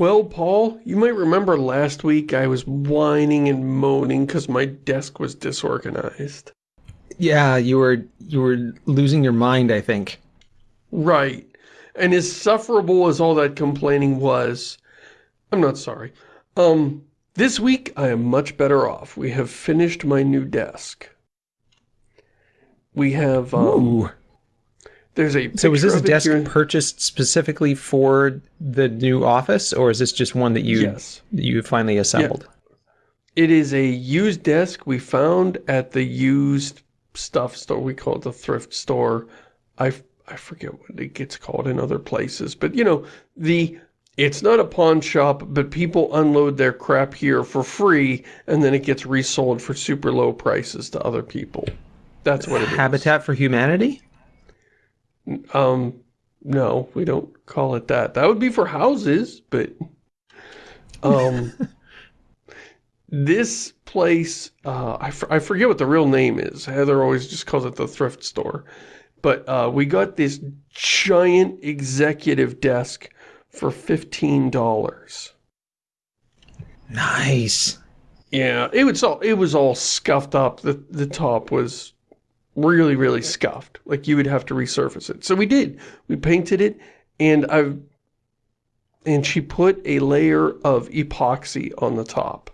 Well, Paul, you might remember last week I was whining and moaning because my desk was disorganized. Yeah, you were you were losing your mind, I think. Right. And as sufferable as all that complaining was, I'm not sorry. Um, this week I am much better off. We have finished my new desk. We have, um, Ooh. There's a So was this a picture of it desk here- purchased specifically for the new office, or is this just one that you Yes. you finally assembled? It is a used desk we found at the used stuff store. We call it the thrift store. I, I forget what it gets called in other places. But, you know, the it's not a pawn shop, but people unload their crap here for free, and then it gets resold for super low prices to other people. That's what it is. Habitat for Humanity? Um, no, we don't call it that. That would be for houses, but um, this place, uh, I, I forget what the real name is. Heather always just calls it the thrift store. But uh, we got this giant executive desk for $15. Nice. Yeah, it was all it was all scuffed up. The the top was really really scuffed. Like you would have to resurface it. So we did. We painted it and I've and she put a layer of epoxy on the top.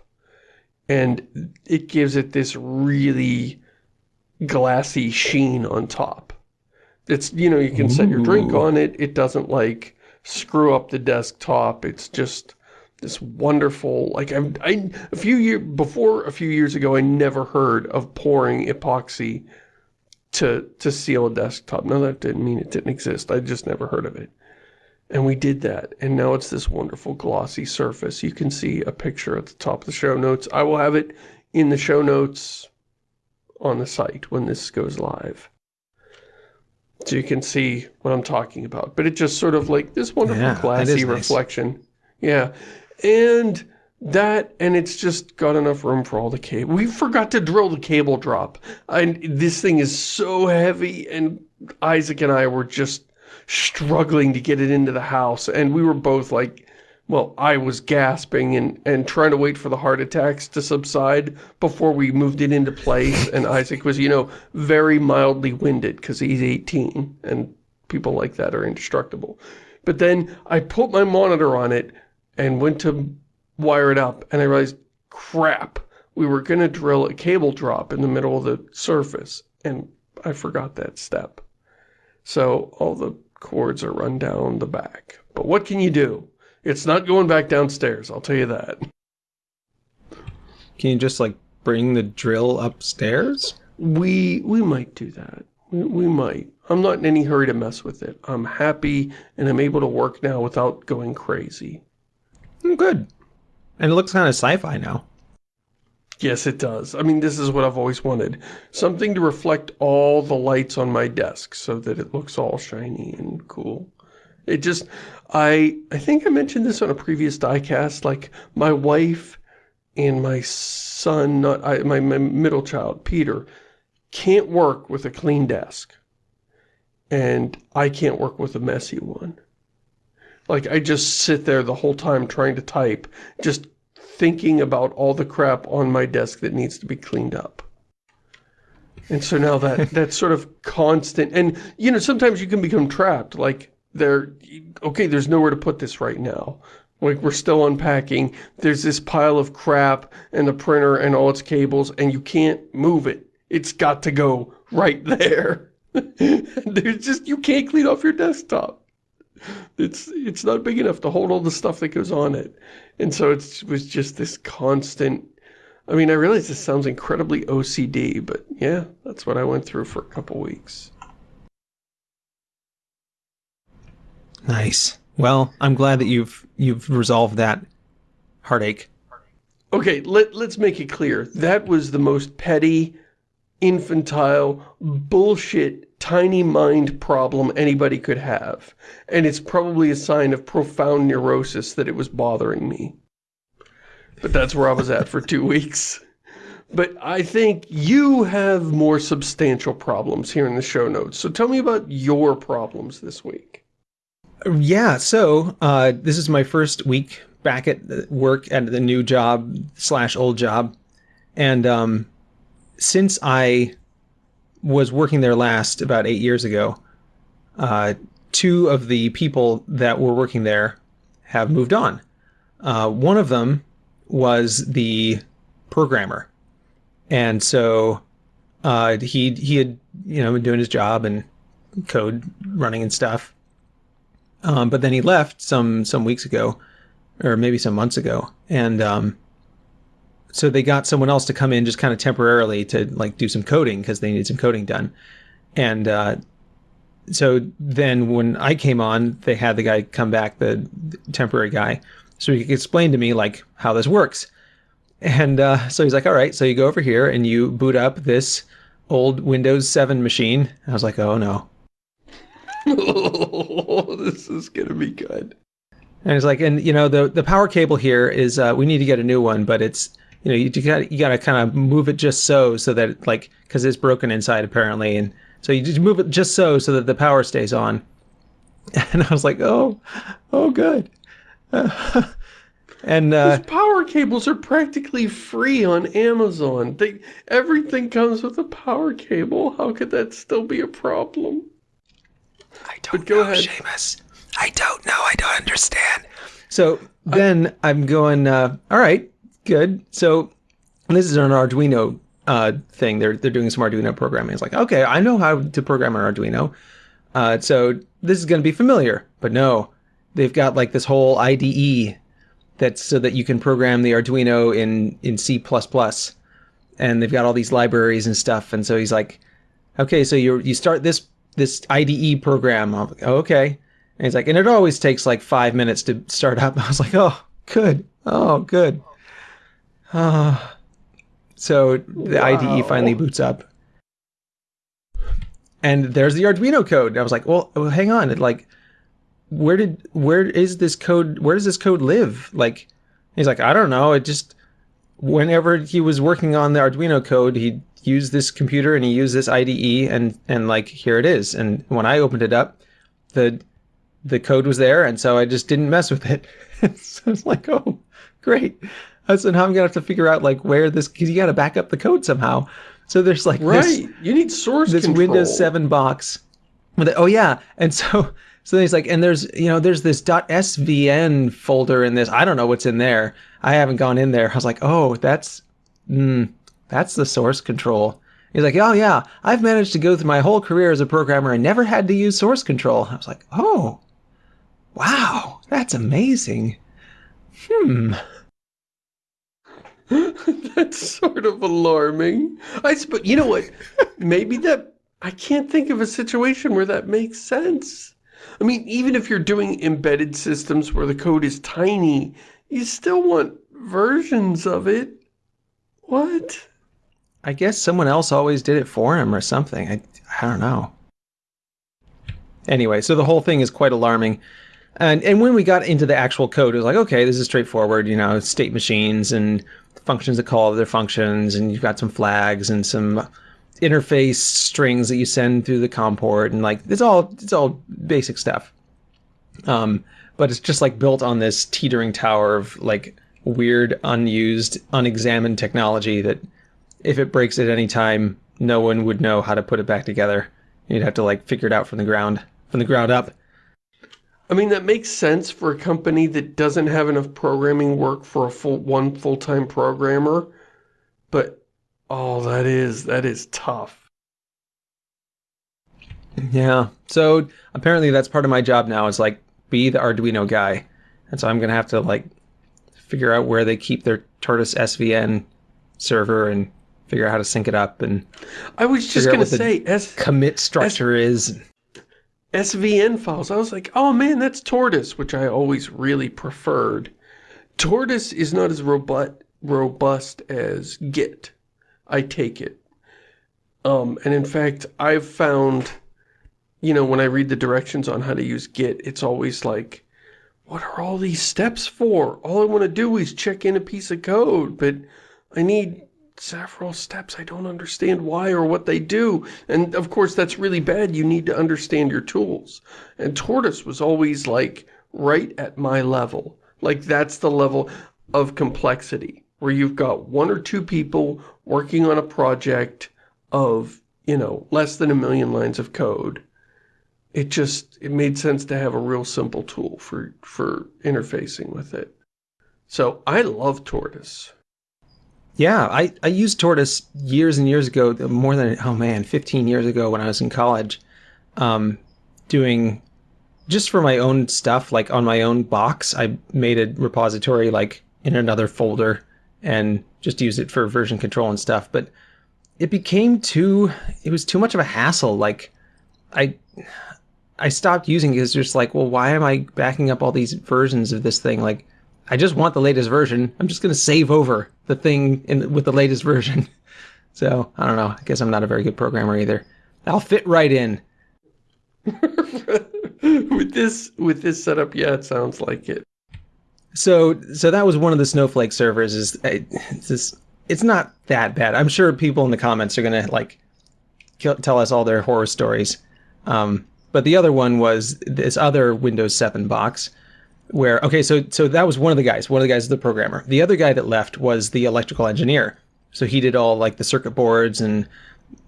And it gives it this really glassy sheen on top. It's you know, you can set your drink on it. It doesn't like screw up the desktop. It's just this wonderful like I, I a few years before a few years ago I never heard of pouring epoxy to to seal a desktop. No, that didn't mean it didn't exist. I just never heard of it. And we did that, and now it's this wonderful glossy surface. You can see a picture at the top of the show notes. I will have it in the show notes on the site when this goes live. So you can see what I'm talking about. But it just sort of like this wonderful Yeah, glassy nice. reflection. Yeah. And that, and it's just got enough room for all the cable. We forgot to drill the cable drop. And this thing is so heavy, and Isaac and I were just struggling to get it into the house. And we were both like, well, I was gasping and, and trying to wait for the heart attacks to subside before we moved it into place. And Isaac was, you know, very mildly winded because he's 18 and people like that are indestructible. But then I put my monitor on it and went to wire it up and I realized, crap, we were going to drill a cable drop in the middle of the surface and I forgot that step. So all the cords are run down the back. But what can you do? It's not going back downstairs, I'll tell you that. Can you just like bring the drill upstairs? We we might do that. We, we might. I'm not in any hurry to mess with it. I'm happy and I'm able to work now without going crazy. Mm, Good. And it looks kind of sci-fi now. Yes, it does. I mean, this is what I've always wanted. Something to reflect all the lights on my desk so that it looks all shiny and cool. It just, I, I think I mentioned this on a previous diecast, like my wife and my son, not I, my, my middle child, Peter, can't work with a clean desk. And I can't work with a messy one. Like, I just sit there the whole time trying to type, just thinking about all the crap on my desk that needs to be cleaned up. And so now that, that sort of constant, and, you know, sometimes you can become trapped, like, there, okay, there's nowhere to put this right now. Like, we're still unpacking, there's this pile of crap, and the printer, and all its cables, and you can't move it. It's got to go right there. there's just, you can't clean off your desktop. It's it's not big enough to hold all the stuff that goes on it. And so it's, it was just this constant, I mean, I realize this sounds incredibly OCD, but yeah, that's what I went through for a couple weeks. Nice. Well, I'm glad that you've you've resolved that heartache. Okay, let, let's make it clear. That was the most petty, infantile, bullshit, tiny mind problem anybody could have. And it's probably a sign of profound neurosis that it was bothering me. But that's where I was at for two weeks. But I think you have more substantial problems here in the show notes. So tell me about your problems this week. Yeah, so uh, this is my first week back at work at the new job slash old job, and um, since I was working there last about eight years ago, uh, two of the people that were working there have moved on. Uh, one of them was the programmer, and so uh, he he had you know been doing his job and code running and stuff. Um, but then he left some some weeks ago, or maybe some months ago, and um, so they got someone else to come in just kind of temporarily to like do some coding because they needed some coding done, and uh, so then when I came on, they had the guy come back, the, temporary guy, so he could explain to me like how this works. And uh, so he's like, all right, so you go over here and you boot up this old Windows 7 machine. I was like, oh no. oh, this is going to be good. And it's like, and you know, the, the power cable here is, uh, we need to get a new one, but it's, you know, you, you got you got to kind of move it just so, so that like, cause it's broken inside apparently. And so you just move it just so, so that the power stays on. And I was like, oh, oh, good. and uh, Those power cables are practically free on Amazon. They, everything comes with a power cable. How could that still be a problem? I don't But go know, ahead. Shamus. I don't know. I don't understand. So then I'm going, uh, all right, good. So this is an Arduino uh, thing. They're they're doing some Arduino programming. It's like, okay, I know how to program an Arduino. Uh, so this is going to be familiar. But no, they've got like this whole IDE that's so that you can program the Arduino in in C++. And they've got all these libraries and stuff. And so he's like, okay, so you you start this this IDE program. Like, oh, okay. And he's like, and it always takes like five minutes to start up. I was like, oh, good. Oh, good. Ah. so the IDE finally boots up. And there's the Arduino code. I was like, well, well, hang on. It, like, where did where is this code? Where does this code live? Like, he's like, I don't know. It just whenever he was working on the Arduino code, he used this computer and he used this IDE, and and like here it is. And when I opened it up, the the code was there, and so I just didn't mess with it. so it's like, oh, great. So now I'm gonna have to figure out like where this because you got to back up the code somehow. So there's like this, Right. you need source control this control. Windows 7 box. With it. Oh yeah, and so so then he's like, and there's you know there's this .svn folder in this. I don't know what's in there. I haven't gone in there. I was like, oh, that's mm, that's the source control. He's like, oh yeah, I've managed to go through my whole career as a programmer and never had to use source control. I was like, oh, wow, that's amazing. Hmm. That's sort of alarming. I suppose, you know what? Maybe that, I can't think of a situation where that makes sense. I mean, even if you're doing embedded systems where the code is tiny, you still want versions of it. What? I guess someone else always did it for him or something. I, I don't know. Anyway, so the whole thing is quite alarming. And and when we got into the actual code, it was like, okay, this is straightforward, you know, state machines and functions that call other functions, and you've got some flags and some interface strings that you send through the COM port, and like it's all it's all basic stuff. Um, but it's just like built on this teetering tower of like weird, unused, unexamined technology that if it breaks at any time, no one would know how to put it back together. You'd have to like figure it out from the ground, from the ground up. I mean, that makes sense for a company that doesn't have enough programming work for a full one full-time programmer. But, oh, that is, that is tough. Yeah. So apparently that's part of my job now is like be the Arduino guy. And so I'm going to have to like figure out where they keep their Tortoise SVN server and figure out how to sync it up and I was just going to say, S commit structure is. SVN files. I was like, oh man, that's Tortoise, which I always really preferred. Tortoise is not as robust, robust as Git. I take it. Um, and in fact, I've found, you know, when I read the directions on how to use Git, it's always like, what are all these steps for? All I want to do is check in a piece of code, but I need several steps. I don't understand why or what they do. And of course, that's really bad. You need to understand your tools. And Tortoise was always like right at my level. Like, that's the level of complexity, where you've got one or two people working on a project of, you know, less than a million lines of code. It just, it made sense to have a real simple tool for, for interfacing with it. So, I love Tortoise. Yeah, I, I used Tortoise years and years ago, more than, oh man, 15 years ago when I was in college, um, doing just for my own stuff, like on my own box, I made a repository like in another folder and just used it for version control and stuff. But it became too, it was too much of a hassle. Like I, I stopped using it. It's just like, well, why am I backing up all these versions of this thing? Like, I just want the latest version. I'm just going to save over the thing in, with the latest version. So I don't know. I guess I'm not a very good programmer either. I'll fit right in. with this with this setup, yeah, it sounds like it. So so that was one of the Snowflake servers. Is it's just, it's not that bad. I'm sure people in the comments are gonna like kill, tell us all their horror stories. Um, but the other one was this other Windows 7 box where okay, so so that was one of the guys. One of the guys is the programmer. The other guy that left was the electrical engineer. So he did all like the circuit boards and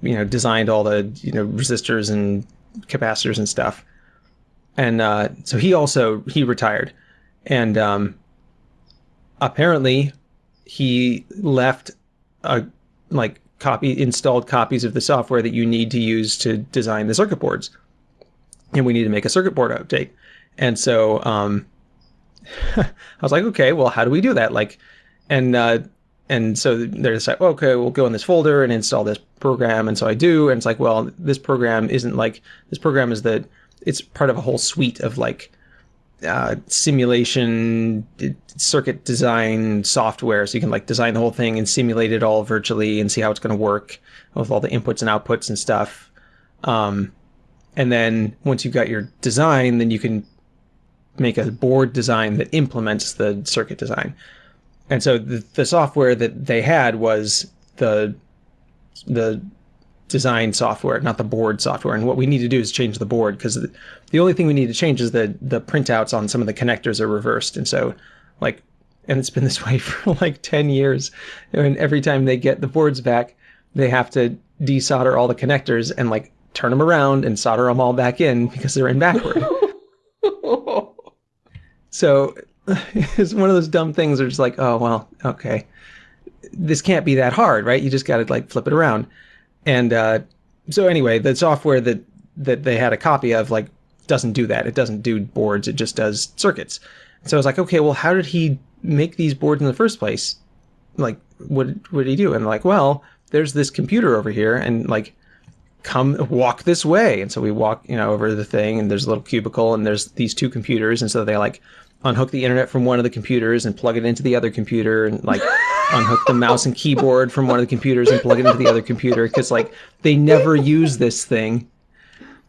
you know designed all the you know resistors and capacitors and stuff and uh, so he also he retired, and um, apparently he left a like copy installed copies of the software that you need to use to design the circuit boards, and we need to make a circuit board update. And so um, I was like, okay, well, how do we do that? Like, and uh, and so they're just like, okay, we'll go in this folder and install this program. And so I do, and it's like, well, this program isn't like this program is the it's part of a whole suite of like uh, simulation circuit design software so you can like design the whole thing and simulate it all virtually and see how it's going to work with all the inputs and outputs and stuff um, and then once you've got your design then you can make a board design that implements the circuit design and so the, the software that they had was the the design software, not the board software. And what we need to do is change the board because the only thing we need to change is the the pinouts on some of the connectors are reversed. And so, like, and it's been this way for like 10 years. And every time they get the boards back, they have to desolder all the connectors and like turn them around and solder them all back in because they're in backward. so it's one of those dumb things where it's like, oh, well, okay. This can't be that hard, right? You just got to like flip it around. And uh, so anyway, the software that that they had a copy of like doesn't do that. It doesn't do boards. It just does circuits. So I was like, okay, well, how did he make these boards in the first place? Like, what what did he do? And like, well, there's this computer over here, and like, come walk this way. And so we walk, you know, over the thing, and there's a little cubicle, and there's these two computers, and so they like unhook the internet from one of the computers and plug it into the other computer, and like unhook the mouse and keyboard from one of the computers and plug it into the other computer because like they never use this thing.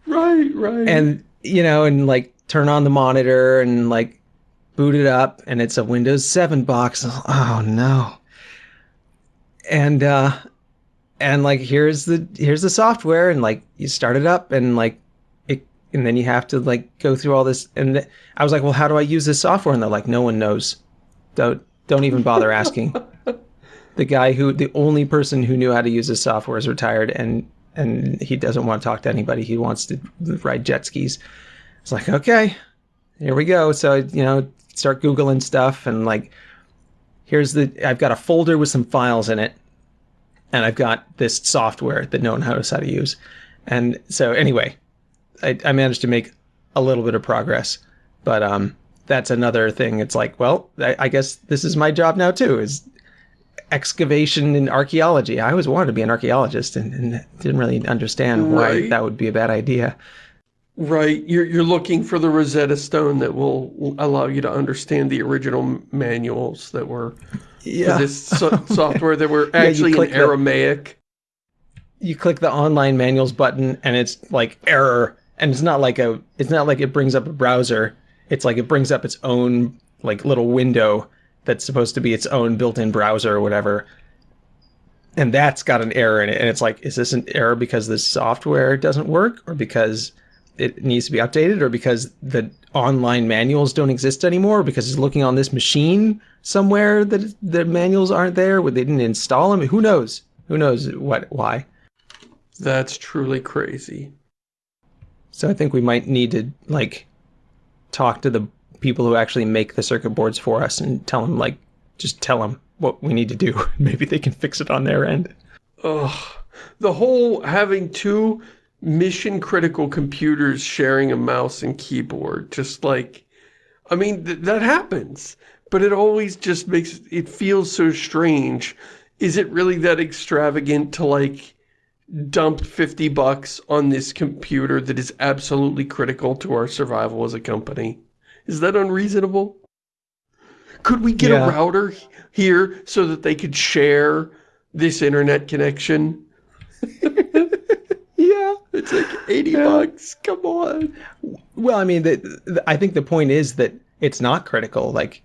Right, right. And you know, and like turn on the monitor and like boot it up and it's a Windows 7 box. Oh no. And uh and like here's the here's the software and like you start it up and like it and then you have to like go through all this and th- I was like, "Well, how do I use this software?" And they're like, "No one knows. Don't don't even bother asking." the guy who the only person who knew how to use this software is retired and and he doesn't want to talk to anybody. He wants to ride jet skis. It's like, okay, here we go. So, you know, start Googling stuff and like, here's the, I've got a folder with some files in it and I've got this software that no one knows how to use. And so anyway, I, I managed to make a little bit of progress, but, um, that's another thing. It's like, well, I, I guess this is my job now too, is excavation and archaeology. I always wanted to be an archaeologist and, and didn't really understand right. why that would be a bad idea. Right. You're, you're looking for the Rosetta Stone that will allow you to understand the original manuals that were yeah. for this so software that were actually yeah, in Aramaic. The, you click the online manuals button and it's like error. And it's not like a, it's not like it brings up a browser. It's like it brings up its own like little window that's supposed to be its own built-in browser or whatever and that's got an error in it and it's like is this an error because the software doesn't work or because it needs to be updated, or because the online manuals don't exist anymore, because he's looking on this machine somewhere that the manuals aren't there, where they didn't install them. Who knows? Who knows what? Why? That's truly crazy. So I think we might need to like talk to the people who actually make the circuit boards for us and tell them like just tell them what we need to do. Maybe they can fix it on their end. Ugh. The whole having two mission critical computers sharing a mouse and keyboard, just like, I mean, th that happens, but it always just makes, it feels so strange. Is it really that extravagant to like dump 50 bucks on this computer that is absolutely critical to our survival as a company? Is that unreasonable? Could we get Yeah. a router here so that they could share this internet connection? Yeah. It's like 80 bucks. Come on. Well, I mean, the, the, I think the point is that it's not critical. Like,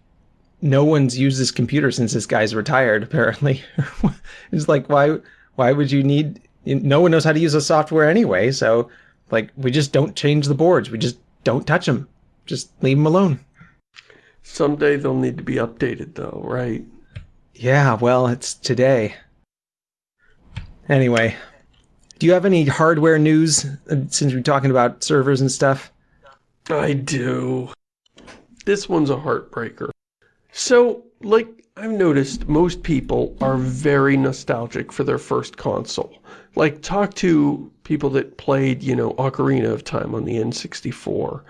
no one's used this computer since this guy's retired. Apparently, it's like why why would you need? No one knows how to use the software anyway. So, like, we just don't change the boards. We just don't touch them. Just leave them alone. Someday they'll need to be updated though, right? Yeah. Well, it's today. Anyway, you have any hardware news uh, since we're talking about servers and stuff? I do. This one's a heartbreaker. So, like, I've noticed most people are very nostalgic for their first console. Like, talk to people that played, you know, Ocarina of Time on the N64.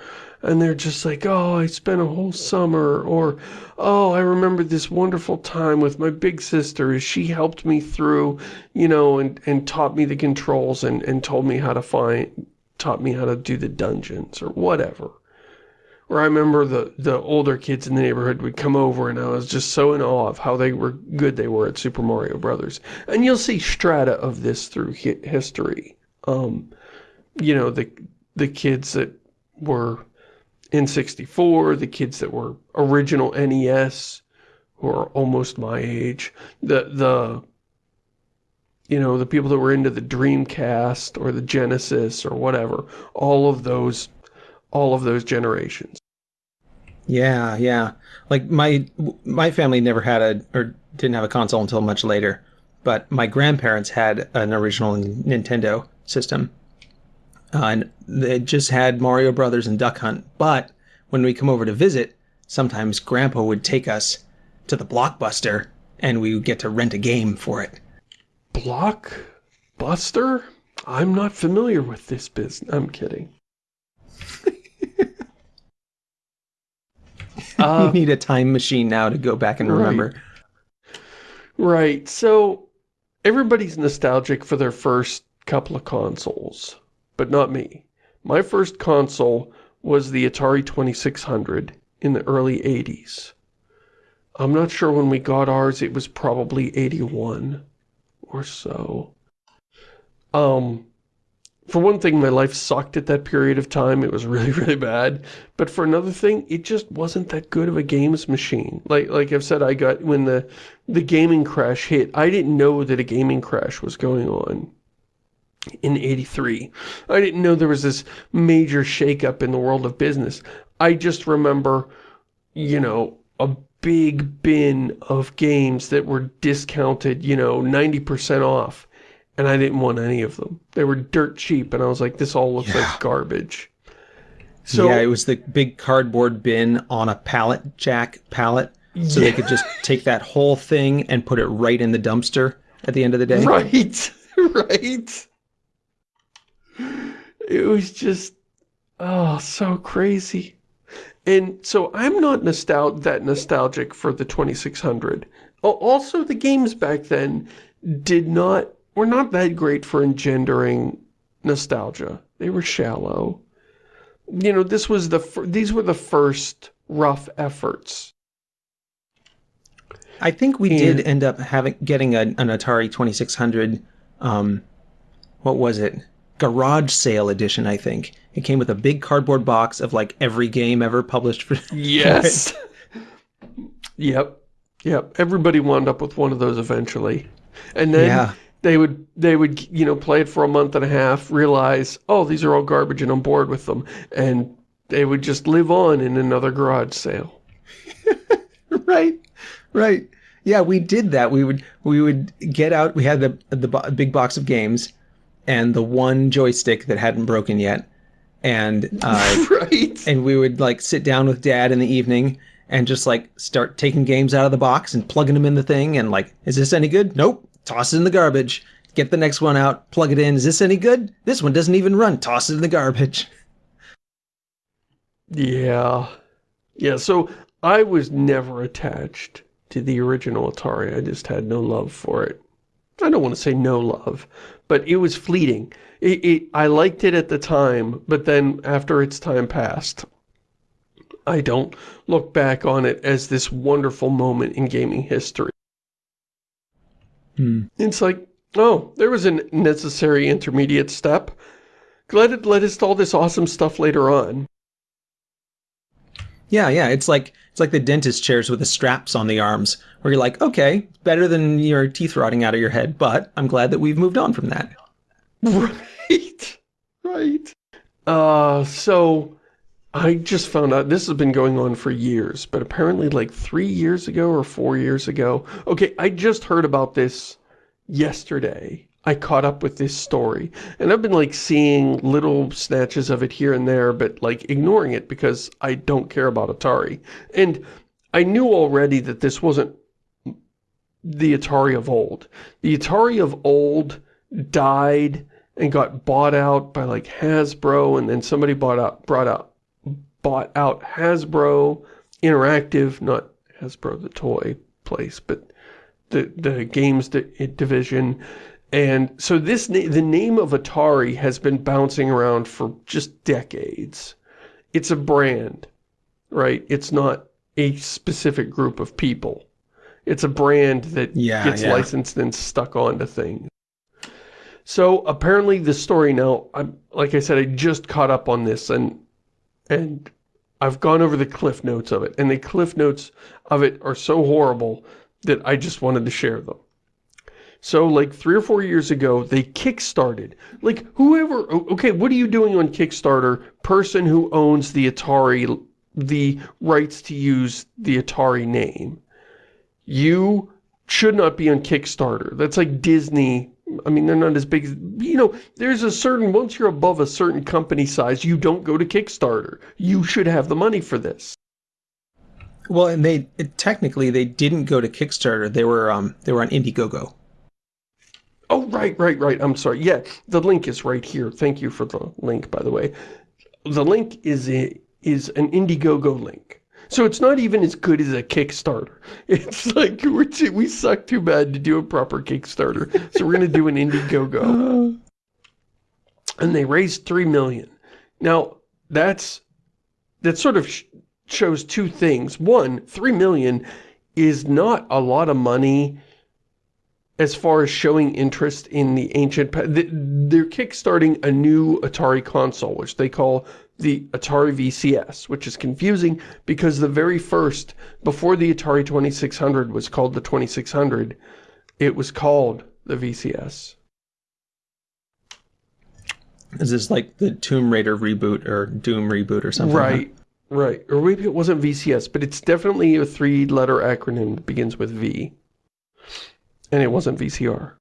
And they're just like, oh, I spent a whole summer, or, oh, I remember this wonderful time with my big sister as she helped me through, you know, and, and taught me the controls and, and told me how to find, taught me how to do the dungeons, or whatever. Or I remember the, the older kids in the neighborhood would come over and I was just so in awe of how they were good they were at Super Mario Brothers. And you'll see strata of this through hi history. Um, you know, the the kids that were in 64, the kids that were original NES, who are almost my age, the, the, you know, the people that were into the Dreamcast or the Genesis or whatever, all of those all of those generations. Yeah, yeah. Like my my family never had a or didn't have a console until much later, but my grandparents had an original Nintendo system, uh, and they just had Mario Brothers and Duck Hunt. But when we come over to visit, sometimes Grandpa would take us to the Blockbuster, and we would get to rent a game for it. Blockbuster? I'm not familiar with this business. I'm kidding. you need a time machine now to go back and right. remember. Right. So everybody's nostalgic for their first couple of consoles, but not me. My first console was the Atari 2600 in the early 80s. I'm not sure when we got ours, it was probably 81 or so. Um, for one thing, my life sucked at that period of time. It was really, really bad. But for another thing, it just wasn't that good of a games machine. Like like I've said, I got, when the, the gaming crash hit, I didn't know that a gaming crash was going on in 83. I didn't know there was this major shakeup in the world of business. I just remember, you know, a big bin of games that were discounted, you know, 90% off and I didn't want any of them. They were dirt cheap, and I was like, this all looks Yeah. like garbage. So, yeah, it was the big cardboard bin on a pallet jack pallet, so they could just take that whole thing and put it right in the dumpster at the end of the day. right, right. It was just, oh, so crazy. And so I'm not nostal that nostalgic for the 2600. Also, the games back then did not, were not that great for engendering nostalgia. They were shallow. You know, this was the, these were the first rough efforts. I think we And- did end up having getting a, an Atari 2600. Um, what was it? Garage sale edition. I think it came with a big cardboard box of like every game ever published for. Yes. yep. Yep. Everybody wound up with one of those eventually. And then Yeah. they would, they would, you know, play it for a month and a half, realize, oh, these are all garbage and I'm bored with them. And they would just live on in another garage sale. right, right. Yeah, we did that. We would we would get out. We had the the big box of games, and the one joystick that hadn't broken yet, and uh, right. And we would like sit down with Dad in the evening and just like start taking games out of the box and plugging them in the thing, and like, is this any good? Nope. Toss it in the garbage. Get the next one out. Plug it in. Is this any good? This one doesn't even run. Toss it in the garbage. Yeah. Yeah, so I was never attached to the original Atari. I just had no love for it. I don't want to say no love, but it was fleeting. It, it, I liked it at the time, but then after its time passed, I don't look back on it as this wonderful moment in gaming history. Hmm. It's like, oh, there was a necessary intermediate step. Glad it led us to all this awesome stuff later on. Yeah, yeah, it's like it's like the dentist chairs with the straps on the arms, where you're like, okay, better than your teeth rotting out of your head, but I'm glad that we've moved on from that. Right, right. Uh, so I just found out, this has been going on for years, but apparently like three years ago or four years ago. Okay, I just heard about this yesterday. I caught up with this story. And I've been like seeing little snatches of it here and there, but like ignoring it because I don't care about Atari. And I knew already that this wasn't the Atari of old. The Atari of old died and got bought out by like Hasbro and then somebody bought out brought out bought out Hasbro Interactive, not Hasbro the toy place, but the the games division and so this, the name of Atari has been bouncing around for just decades. It's a brand, right? It's not a specific group of people. It's a brand that yeah, gets yeah. licensed and stuck onto things. So apparently the story now, I'm, like I said, I just caught up on this and and I've gone over the cliff notes of it. And the cliff notes of it are so horrible that I just wanted to share them. So like three or four years ago, they kickstarted. Like whoever, okay, what are you doing on Kickstarter? Person who owns the Atari, the rights to use the Atari name. You should not be on Kickstarter. That's like Disney. I mean, they're not as big as, you know, there's a certain, once you're above a certain company size, you don't go to Kickstarter. You should have the money for this. Well, and they, it, technically, they didn't go to Kickstarter. They were, um, they were on Indiegogo. Oh, right, right, right. I'm sorry. Yeah, the link is right here. Thank you for the link, by the way. The link is a, is an Indiegogo link. So it's not even as good as a Kickstarter. It's like, we're too, we suck too bad to do a proper Kickstarter. So we're going to do an Indiegogo. And they raised 3 million. Now, that's, that sort of sh shows two things. One, 3 million is not a lot of money as far as showing interest in the ancient... They're kickstarting a new Atari console, which they call the Atari VCS, which is confusing because the very first, before the Atari 2600 was called the 2600, it was called the VCS. Is this like the Tomb Raider reboot or Doom reboot or something? Right, right. Or maybe it wasn't VCS, but it's definitely a three-letter acronym that begins with V. And it wasn't VCR.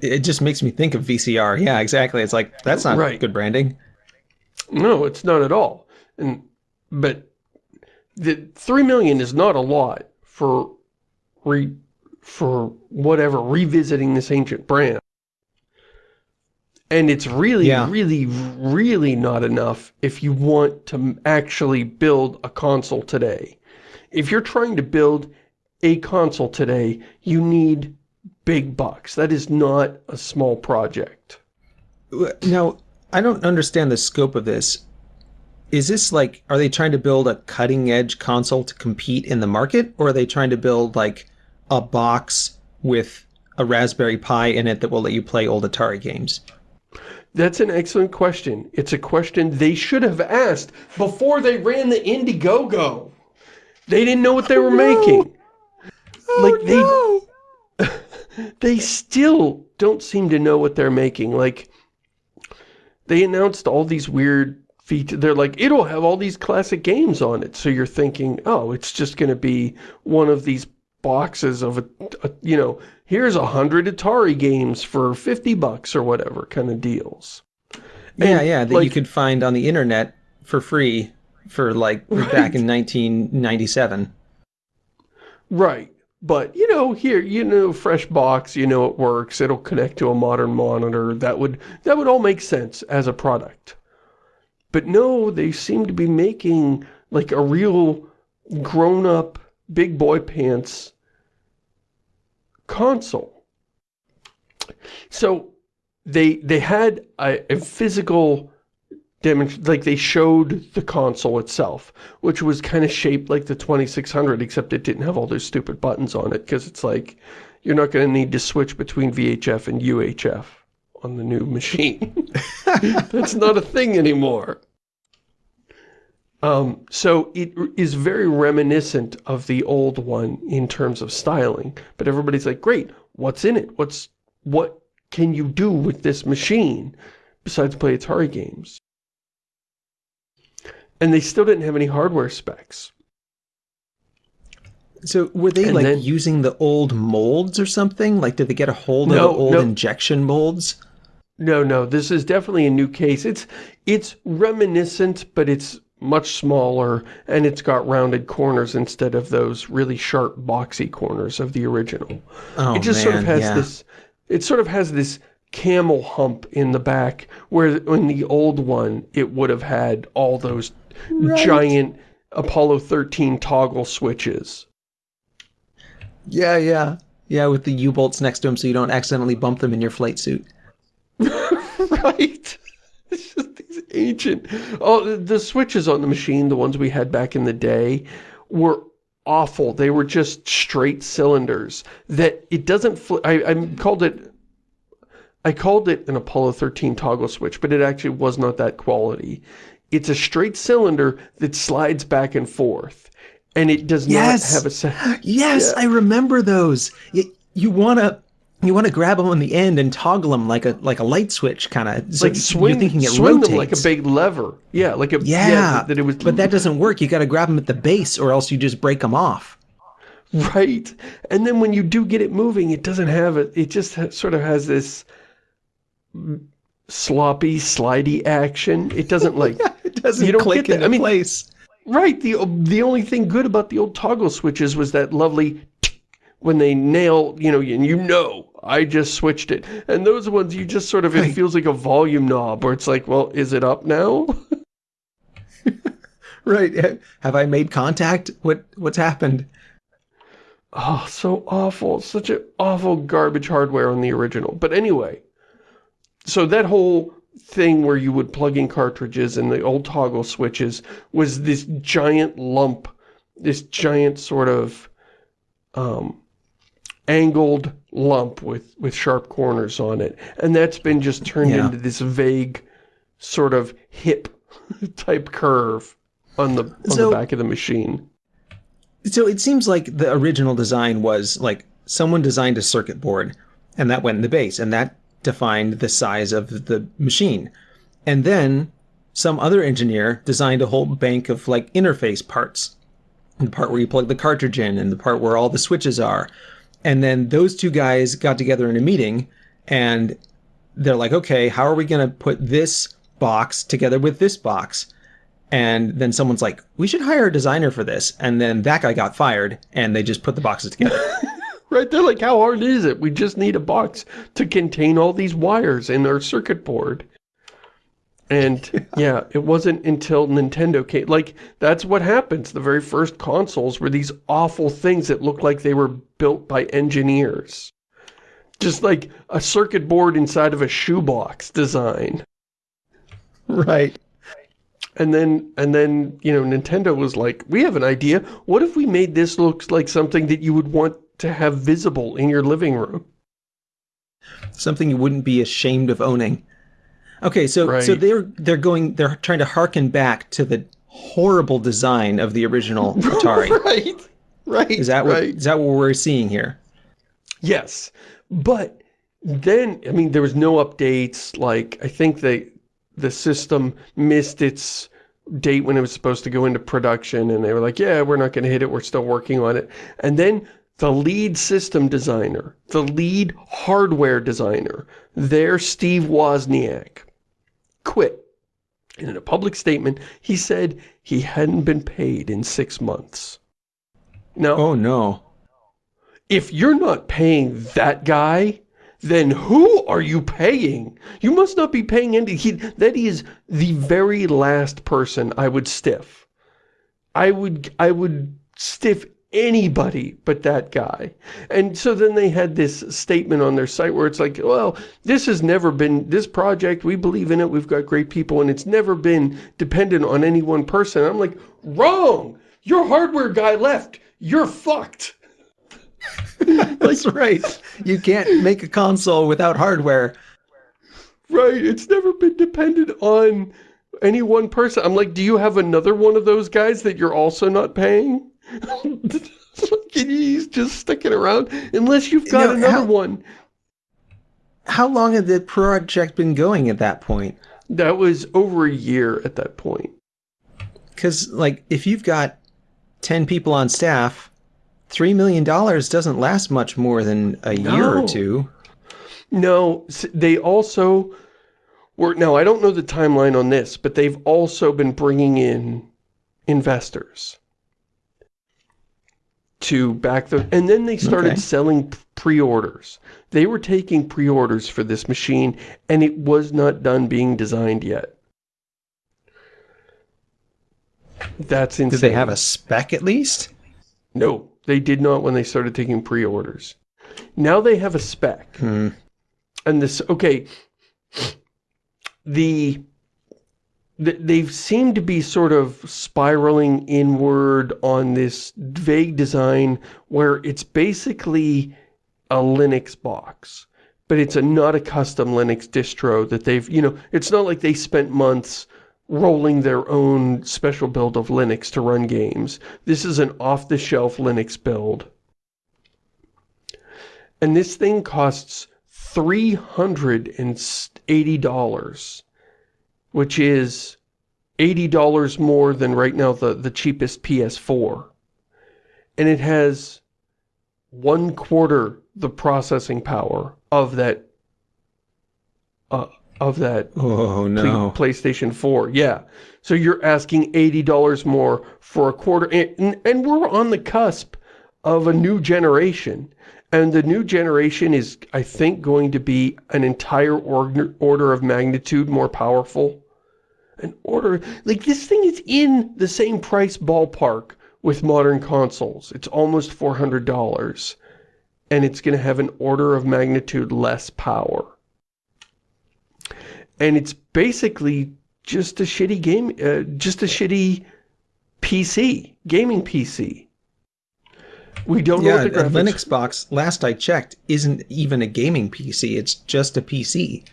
It just makes me think of VCR. Yeah, exactly. It's like, that's not right. good branding. No, it's not at all. And But the three million is not a lot for re, for whatever, revisiting this ancient brand. And it's really, yeah. really, really not enough if you want to actually build a console today. If you're trying to build a console today, you need big bucks. That is not a small project. Now, I don't understand the scope of this. Is this like, are they trying to build a cutting edge console to compete in the market? Or are they trying to build like a box with a Raspberry Pi in it that will let you play old Atari games? That's an excellent question. It's a question they should have asked before they ran the Indiegogo. They didn't know what they were oh, no. making. Oh, like they no. they still don't seem to know what they're making. Like, they announced all these weird features. They're like, it'll have all these classic games on it. So you're thinking, oh, it's just going to be one of these boxes of, a, a you know, here's a hundred Atari games for 50 bucks or whatever kind of deals. Yeah, and, yeah, that like, you could find on the internet for free for like right. back in 1997. Right. But, you know, here, you know, fresh box, you know it works, it'll connect to a modern monitor, that would, that would all make sense as a product. But no, they seem to be making, like, a real grown-up, big boy pants console. So, they, they had a, a physical like they showed the console itself, which was kind of shaped like the 2600, except it didn't have all those stupid buttons on it, because it's like, you're not going to need to switch between VHF and UHF on the new machine. That's not a thing anymore. Um, so it is very reminiscent of the old one in terms of styling, but everybody's like, great, what's in it? What's, what can you do with this machine besides play Atari games? And they still didn't have any hardware specs. So were they and like then, using the old molds or something? Like did they get a hold no, of old no, injection molds? No, no, this is definitely a new case. It's it's reminiscent, but it's much smaller and it's got rounded corners instead of those really sharp boxy corners of the original. Oh, it just man, sort of has yeah. this it sort of has this camel hump in the back where in the old one it would have had all those right. giant Apollo 13 toggle switches. Yeah, yeah. Yeah, with the U-bolts next to them so you don't accidentally bump them in your flight suit. right. It's just these ancient... Oh, the switches on the machine, the ones we had back in the day, were awful. They were just straight cylinders that it doesn't... I, I called it... I called it an Apollo 13 toggle switch, but it actually was not that quality. It's a straight cylinder that slides back and forth. And it does yes. not have a set. Yes, yeah. I remember those. You, you want to you want to grab them on the end and toggle them like a like a light switch kind of so like swing, you're thinking it swing rotates. them like a big lever yeah like a yeah, yeah that it was but that doesn't work you got to grab them at the base or else you just break them off right and then when you do get it moving it doesn't have it it just sort of has this sloppy, slidey action. It doesn't like it doesn't you don't click into I mean, place. Right. The the only thing good about the old toggle switches was that lovely when they nail, you know, and you know, I just switched it. And those ones you just sort of it feels like a volume knob where it's like, well, is it up now? right. Have I made contact? What what's happened? Oh, so awful. Such an awful garbage hardware on the original. But anyway, so that whole thing where you would plug in cartridges and the old toggle switches was this giant lump, this giant sort of um, angled lump with, with sharp corners on it. And that's been just turned yeah. into this vague sort of hip type curve on the, on so, the back of the machine. So it seems like the original design was like someone designed a circuit board and that went in the base and that defined the size of the machine. And then some other engineer designed a whole bank of like interface parts. The part where you plug the cartridge in and the part where all the switches are. And then those two guys got together in a meeting and they're like, okay, how are we going to put this box together with this box? And then someone's like, we should hire a designer for this. And then that guy got fired and they just put the boxes together. Right? They're like, how hard is it? We just need a box to contain all these wires in our circuit board. And yeah, it wasn't until Nintendo came, like, that's what happens. The very first consoles were these awful things that looked like they were built by engineers. Just like a circuit board inside of a shoebox design. Right. And then, and then, you know, Nintendo was like, we have an idea. What if we made this look like something that you would want to have visible in your living room. Something you wouldn't be ashamed of owning. Okay, so right. so they're they're going they're trying to harken back to the horrible design of the original Atari. right. Right. Is that what right. is that what we're seeing here? Yes. But then, I mean, there was no updates. Like, I think they, the system missed its date when it was supposed to go into production and they were like, yeah, we're not going to hit it. We're still working on it. And then the lead system designer, the lead hardware designer, their Steve Wozniak, quit. And in a public statement, he said he hadn't been paid in six months. Now, Oh no. if you're not paying that guy, then who are you paying? You must not be paying any. He, that is the very last person I would stiff. I would, I would stiff anybody but that guy. And so then they had this statement on their site where it's like, well, this has never been, this project, we believe in it, we've got great people, and it's never been dependent on any one person. I'm like, wrong! Your hardware guy left. You're fucked. That's right. You can't make a console without hardware. Right, it's never been dependent on any one person. I'm like, do you have another one of those guys that you're also not paying? He's just sticking around unless you've got No, another how- one. How long had the project been going at that point? That was over a year at that point. Because, like, if you've got 10 people on staff, $3 million doesn't last much more than a year or two. No, they also were, now I don't know the timeline on this, but they've also been bringing in investors to back the, and then they started Okay. selling pre-orders. They were taking pre-orders for this machine and it was not done being designed yet. That's insane. Did they have a spec at least? No, they did not when they started taking pre-orders. Now they have a spec. Hmm. And this, okay, the, the, they've seemed to be sort of spiraling inward on this vague design where it's basically a Linux box. But it's a not a custom Linux distro that they've, you know, it's not like they spent months rolling their own special build of Linux to run games. This is an off-the-shelf Linux build. And this thing costs $380, which is $80 more than right now the, the cheapest PS4. And it has one quarter the processing power of that uh, of that Oh, no. PlayStation 4. Yeah. So you're asking $80 more for a quarter. And, and we're on the cusp of a new generation. And the new generation is, I think, going to be an entire order, order of magnitude more powerful. An order... Like, this thing is in the same price ballpark with modern consoles. It's almost $400. And it's going to have an order of magnitude less power and it's basically just a shitty game, uh, just a shitty PC, gaming PC. We don't know Yeah, what the graphics... Linux box, last I checked, isn't even a gaming PC. It's just a PC.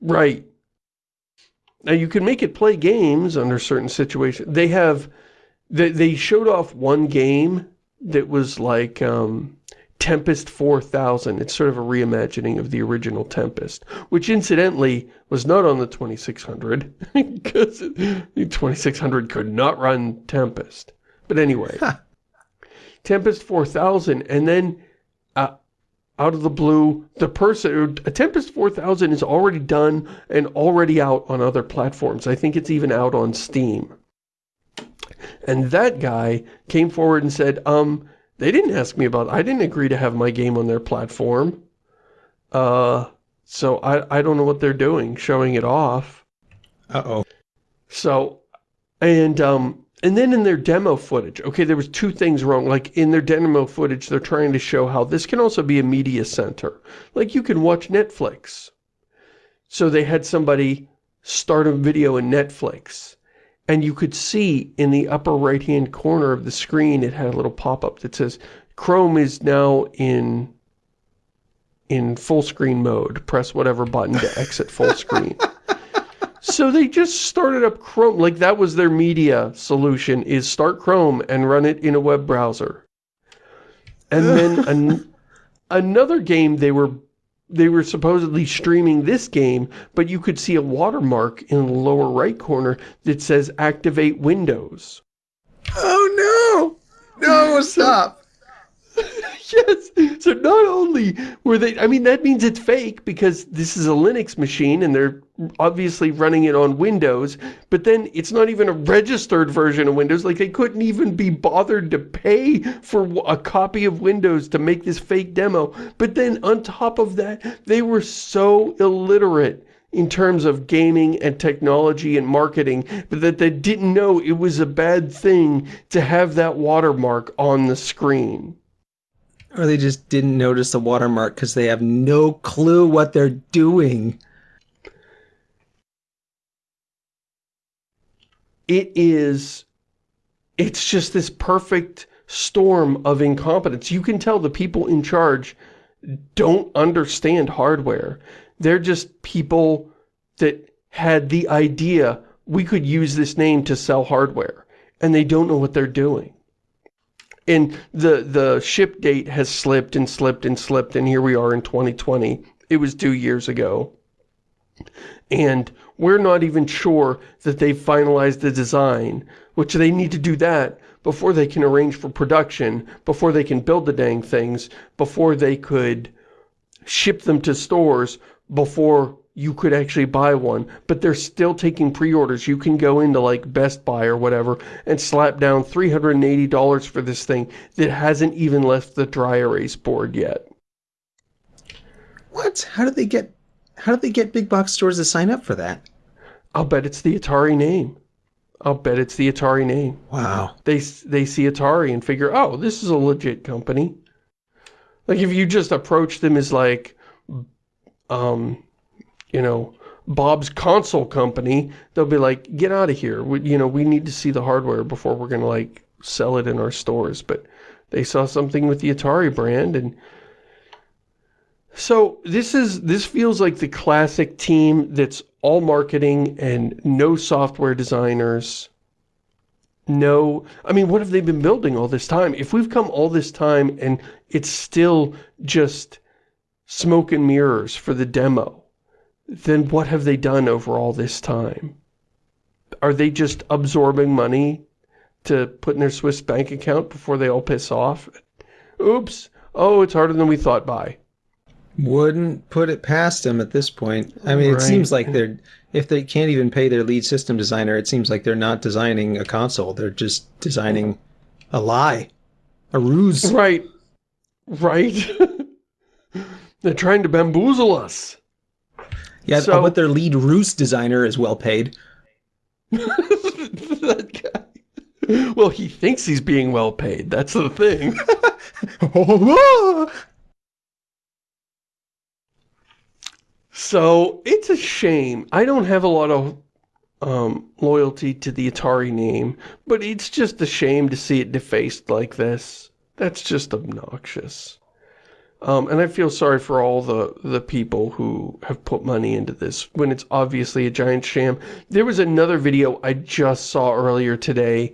Right. Now you can make it play games under certain situations. They have, they, they showed off one game that was like um, Tempest 4000. It's sort of a reimagining of the original Tempest, which incidentally was not on the 2600 because the 2600 could not run Tempest. But anyway, Tempest 4000 and then uh, out of the blue, the person, a Tempest 4000 is already done and already out on other platforms. I think it's even out on Steam. And that guy came forward and said, um, they didn't ask me about, I didn't agree to have my game on their platform. Uh, so I, I don't know what they're doing, showing it off. Uh-oh. So, and, um, and then in their demo footage, okay, there was two things wrong. Like, in their demo footage, they're trying to show how this can also be a media center. Like, you can watch Netflix. So they had somebody start a video in Netflix. And you could see in the upper right-hand corner of the screen, it had a little pop-up that says, Chrome is now in in full screen mode. Press whatever button to exit full screen. So they just started up Chrome, like that was their media solution, is start Chrome and run it in a web browser. And then an, another game they were they were supposedly streaming this game, but you could see a watermark in the lower right corner that says activate Windows. Oh no! No, stop! yes. So not only were they, I mean, that means it's fake because this is a Linux machine and they're obviously running it on Windows, but then it's not even a registered version of Windows. Like they couldn't even be bothered to pay for a copy of Windows to make this fake demo. But then on top of that, they were so illiterate in terms of gaming and technology and marketing, that they didn't know it was a bad thing to have that watermark on the screen. Or they just didn't notice the watermark because they have no clue what they're doing. It is, it's just this perfect storm of incompetence. You can tell the people in charge don't understand hardware. They're just people that had the idea we could use this name to sell hardware. And they don't know what they're doing. And the, the ship date has slipped and slipped and slipped, and here we are in 2020. It was two years ago. And we're not even sure that they've finalized the design, which they need to do that before they can arrange for production, before they can build the dang things, before they could ship them to stores, before you could actually buy one, but they're still taking pre-orders. You can go into like Best Buy or whatever and slap down $380 for this thing that hasn't even left the dry erase board yet. What? How did they get how did they get big box stores to sign up for that? I'll bet it's the Atari name. I'll bet it's the Atari name. Wow. They they see Atari and figure, "Oh, this is a legit company." Like if you just approach them as like um you know, Bob's console company, they'll be like, get out of here. We, you know, we need to see the hardware before we're going to like sell it in our stores. But they saw something with the Atari brand and so this is this feels like the classic team that's all marketing and no software designers. No, I mean, what have they been building all this time? If we've come all this time and it's still just smoke and mirrors for the demo, then what have they done over all this time? Are they just absorbing money to put in their Swiss bank account before they all piss off? Oops. Oh, it's harder than we thought by. Wouldn't put it past them at this point. I mean, right. it seems like they're, if they can't even pay their lead system designer, it seems like they're not designing a console. They're just designing a lie. A ruse. Right. Right. they're trying to bamboozle us. Yeah, so, but their lead ruse designer is well paid. that guy. Well, he thinks he's being well paid. That's the thing. Oh, ah! So, it's a shame. I don't have a lot of um, loyalty to the Atari name, but it's just a shame to see it defaced like this. That's just obnoxious. Um, and I feel sorry for all the, the people who have put money into this when it's obviously a giant sham. There was another video I just saw earlier today,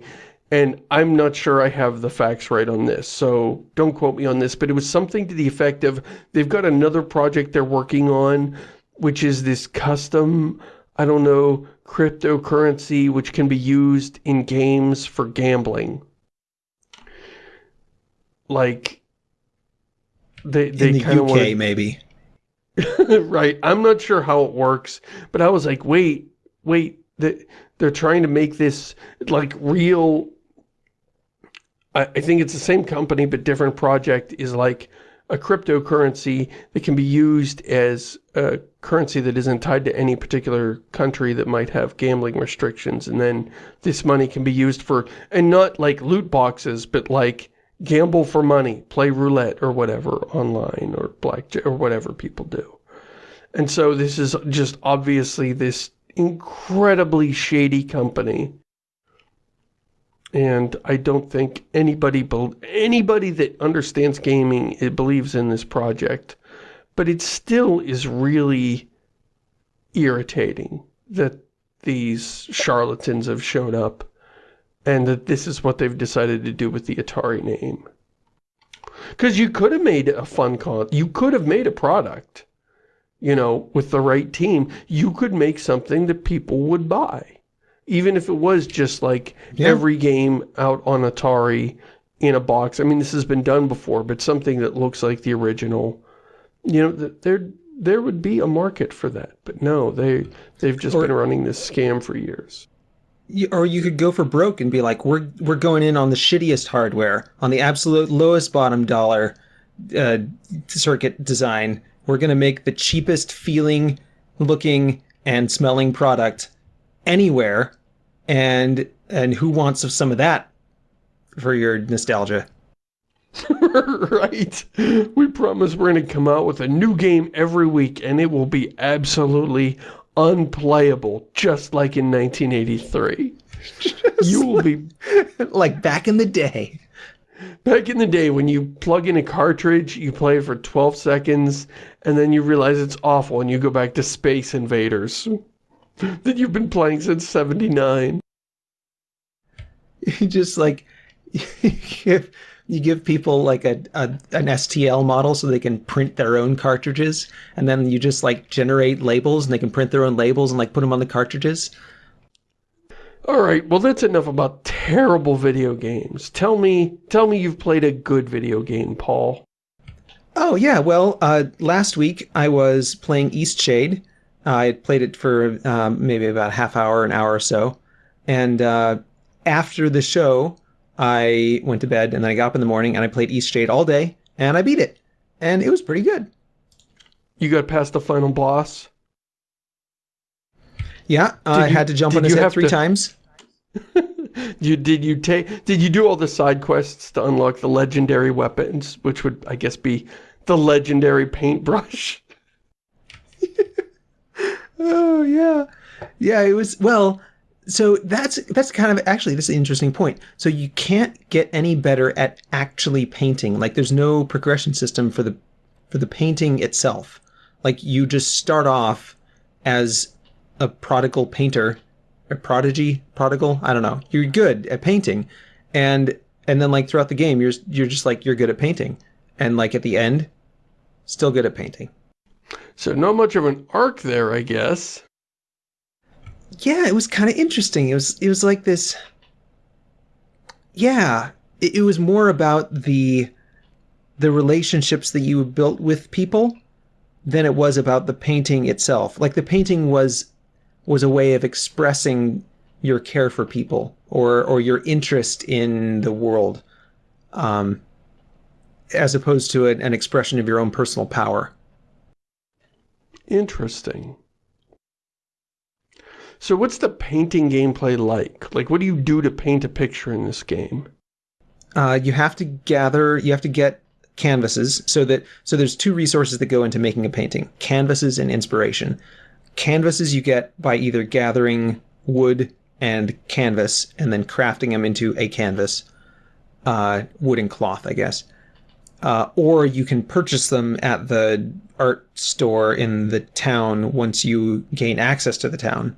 and I'm not sure I have the facts right on this, so don't quote me on this, but it was something to the effect of they've got another project they're working on, which is this custom, I don't know, cryptocurrency which can be used in games for gambling. Like they they the kind of UK maybe. right. I'm not sure how it works, but I was like, wait, wait, they, they're trying to make this like real. I, I think it's the same company, but different project is like a cryptocurrency that can be used as a currency that isn't tied to any particular country that might have gambling restrictions. And then this money can be used for, and not like loot boxes, but like gamble for money, play roulette or whatever online or blackjack or whatever people do. And so this is just obviously this incredibly shady company. And I don't think anybody anybody that understands gaming it believes in this project. But it still is really irritating that these charlatans have shown up and that this is what they've decided to do with the Atari name. Because you could have made a fun con, you could have made a product you know, with the right team, you could make something that people would buy. Even if it was just like Yeah. every game out on Atari in a box. I mean, this has been done before, but something that looks like the original. You know, th- there there would be a market for that. But no, they, they've just Or- been running this scam for years. You- or you could go for broke and be like, we're we're going in on the shittiest hardware, on the absolute lowest bottom dollar uh, circuit design. We're going to make the cheapest feeling, looking, and smelling product anywhere, and and who wants some of that for your nostalgia? right. We promise we're going to come out with a new game every week and it will be absolutely unplayable, just like in 1983. you will be like back in the day. back in the day when you plug in a cartridge, you play it for 12 seconds, and then you realize it's awful and you go back to Space Invaders that you've been playing since 79. You just like you give, people like a, a an STL model so they can print their own cartridges, and then you just like generate labels and they can print their own labels and like put them on the cartridges. All right, well that's enough about terrible video games. Tell me, tell me you've played a good video game, Paul. Oh yeah, well, uh, last week I was playing Eastshade. I played it for um, maybe about a half hour, an hour or so, and uh, after the show, I went to bed and then I got up in the morning and I played Eastshade all day and I beat it, and it was pretty good. You got past the final boss? Yeah, I you- had to jump on his head three to- times. You did you take did you do all the side quests to unlock the legendary weapons, which would I guess be the legendary paintbrush? Oh yeah, yeah. It was well. So that's that's kind of actually this is an interesting point. So you can't get any better at actually painting. Like there's no progression system for the for the painting itself. Like you just start off as a prodigal painter, a prodigy, prodigal. I don't know. You're good at painting, and and then like throughout the game, you're you're just like you're good at painting, and like at the end, still good at painting. So not much of an arc there, I guess. Yeah, it was kind of interesting. It was it was like this. Yeah, it, it was more about the the relationships that you built with people than it was about the painting itself. Like the painting was was a way of expressing your care for people or or your interest in the world, um, as opposed to an, an expression of your own personal power. Interesting. So what's the painting gameplay like? Like what do you do to paint a picture in this game? uh, you have to gather you have to get canvases so that so there's two resources that go into making a painting canvases and inspiration canvases you get by either gathering wood and canvas and then crafting them into a canvas uh, wood and cloth i guess uh, or you can purchase them at the art store in the town once you gain access to the town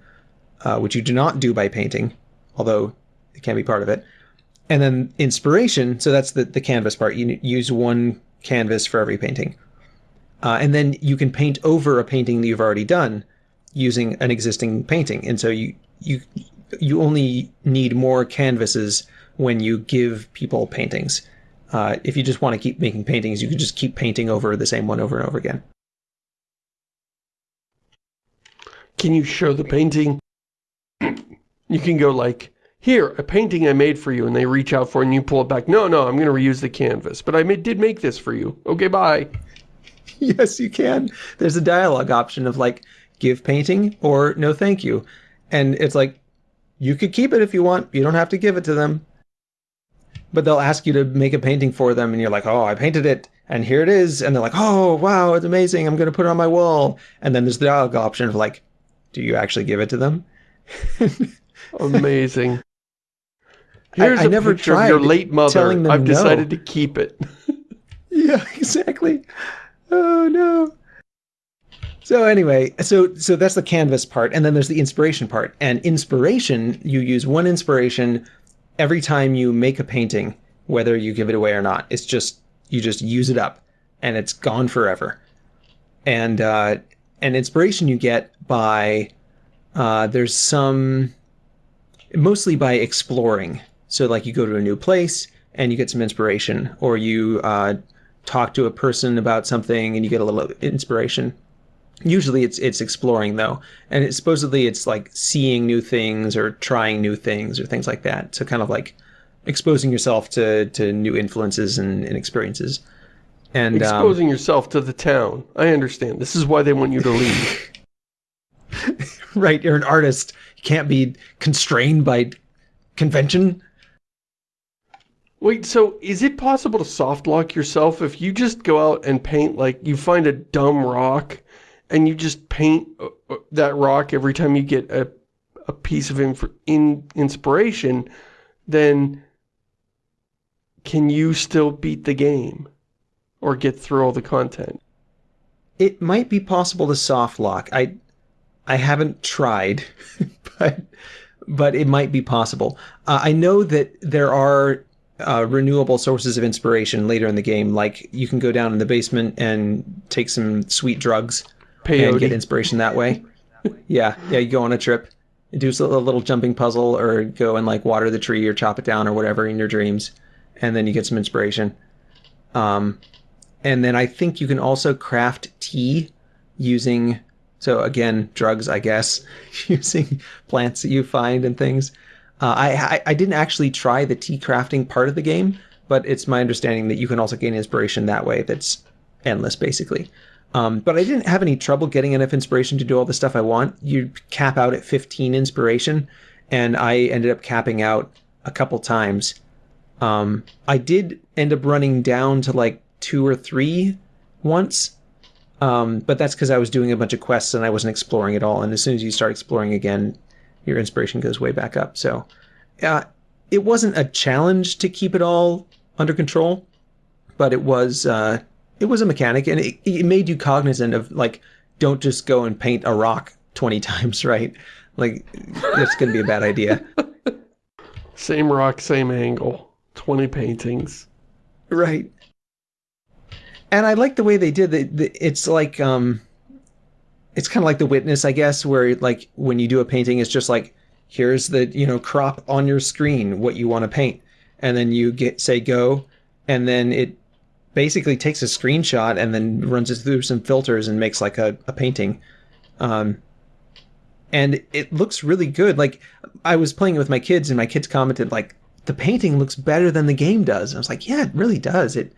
uh, which you do not do by painting although it can be part of it. And then inspiration so that's the, the canvas part. You use one canvas for every painting. Uh, and then you can paint over a painting that you've already done using an existing painting. And so you you you only need more canvases when you give people paintings. Uh, if you just want to keep making paintings you can just keep painting over the same one over and over again. Can you show the painting? You can go like, here, a painting I made for you, and they reach out for it and you pull it back. No, no, I'm going to reuse the canvas, but I ma- did make this for you. Okay, bye. yes, you can. There's a dialogue option of like give painting or no thank you. And it's like you could keep it if you want. You don't have to give it to them. But they'll ask you to make a painting for them and you're like, "Oh, I painted it and here it is." And they're like, "Oh, wow, it's amazing. I'm going to put it on my wall." And then there's the dialogue option of like, "Do you actually give it to them?" Amazing. Here's I a never picture of your late mother. telling them I've no. decided to keep it. Yeah, exactly. Oh no. So anyway, so so that's the canvas part, and then there's the inspiration part. And inspiration, you use one inspiration every time you make a painting, whether you give it away or not. It's just you just use it up, and it's gone forever. And uh, and inspiration you get by uh, there's some mostly by exploring. So like you go to a new place and you get some inspiration, or you uh, talk to a person about something and you get a little inspiration. Usually it's it's exploring though, and it, supposedly it's like seeing new things or trying new things or things like that. So kind of like exposing yourself to to new influences and, and experiences. And um, exposing um, yourself to the town. I understand. This is why they want you to leave. right, you're an artist. You can't be constrained by convention. Wait, so is it possible to soft lock yourself if you just go out and paint, like, you find a dumb rock and you just paint uh, uh, that rock every time you get a, a piece of inf in inspiration, then can you still beat the game or get through all the content? It might be possible to soft lock. I I haven't tried, but but it might be possible. Uh, I know that there are uh, renewable sources of inspiration later in the game. Like you can go down in the basement and take some sweet drugs Peyote. and get inspiration that way. yeah, yeah. You go on a trip, do a little jumping puzzle, or go and like water the tree or chop it down or whatever in your dreams, and then you get some inspiration. Um, and then I think you can also craft tea using so again drugs, I guess, using plants that you find and things. Uh, I, I didn't actually try the tea crafting part of the game, but it's my understanding that you can also gain inspiration that way. That's endless, basically. Um, but I didn't have any trouble getting enough inspiration to do all the stuff I want. You cap out at 15 inspiration, and I ended up capping out a couple times. Um, I did end up running down to like two or three once, um, but that's because I was doing a bunch of quests and I wasn't exploring at all. And as soon as you start exploring again, your inspiration goes way back up. So uh, it wasn't a challenge to keep it all under control, but it was uh, it was a mechanic, and it, it made you cognizant of like don't just go and paint a rock twenty times, right? Like that's going to be a bad idea. Same rock, same angle, twenty paintings. Right. And I like the way they did it. It's like um, it's kind of like the witness, I guess, where like when you do a painting, it's just like, here's the, you know, crop on your screen, what you want to paint. And then you get, say go, and then it basically takes a screenshot and then runs it through some filters and makes like a, a painting. Um, and it looks really good. Like I was playing it with my kids and my kids commented like, the painting looks better than the game does. And I was like, yeah, it really does. It,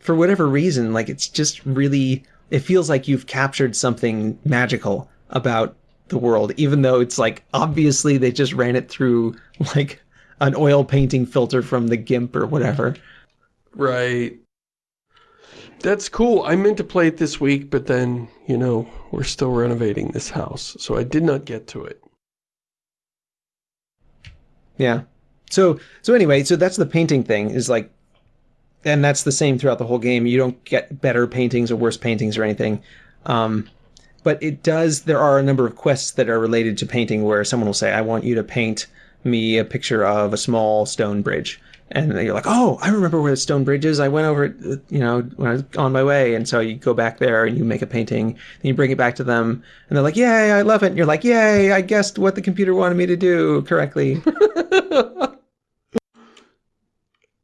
for whatever reason, like it's just really it feels like you've captured something magical about the world, even though it's like obviously they just ran it through like an oil painting filter from the GIMP or whatever. Right. That's cool. I meant to play it this week, but then, you know, we're still renovating this house, so I did not get to it. Yeah. So, so anyway, so that's the painting thing is like and that's the same throughout the whole game. You don't get better paintings or worse paintings or anything. Um, but it does, there are a number of quests that are related to painting where someone will say, I want you to paint me a picture of a small stone bridge. And you're like, oh, I remember where the stone bridge is. I went over it, you know, when I was on my way. And so you go back there and you make a painting and you bring it back to them. And they're like, yay, I love it. And you're like, yay, I guessed what the computer wanted me to do correctly.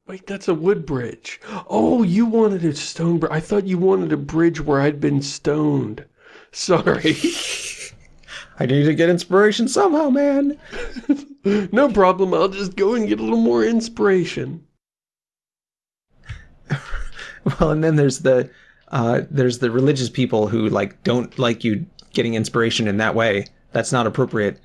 Wait, that's a wood bridge. Oh, you wanted a stone bridge. I thought you wanted a bridge where I'd been stoned. Sorry. I need to get inspiration somehow, man. no problem. I'll just go and get a little more inspiration. well, and then there's the uh, there's the religious people who like don't like you getting inspiration in that way. That's not appropriate.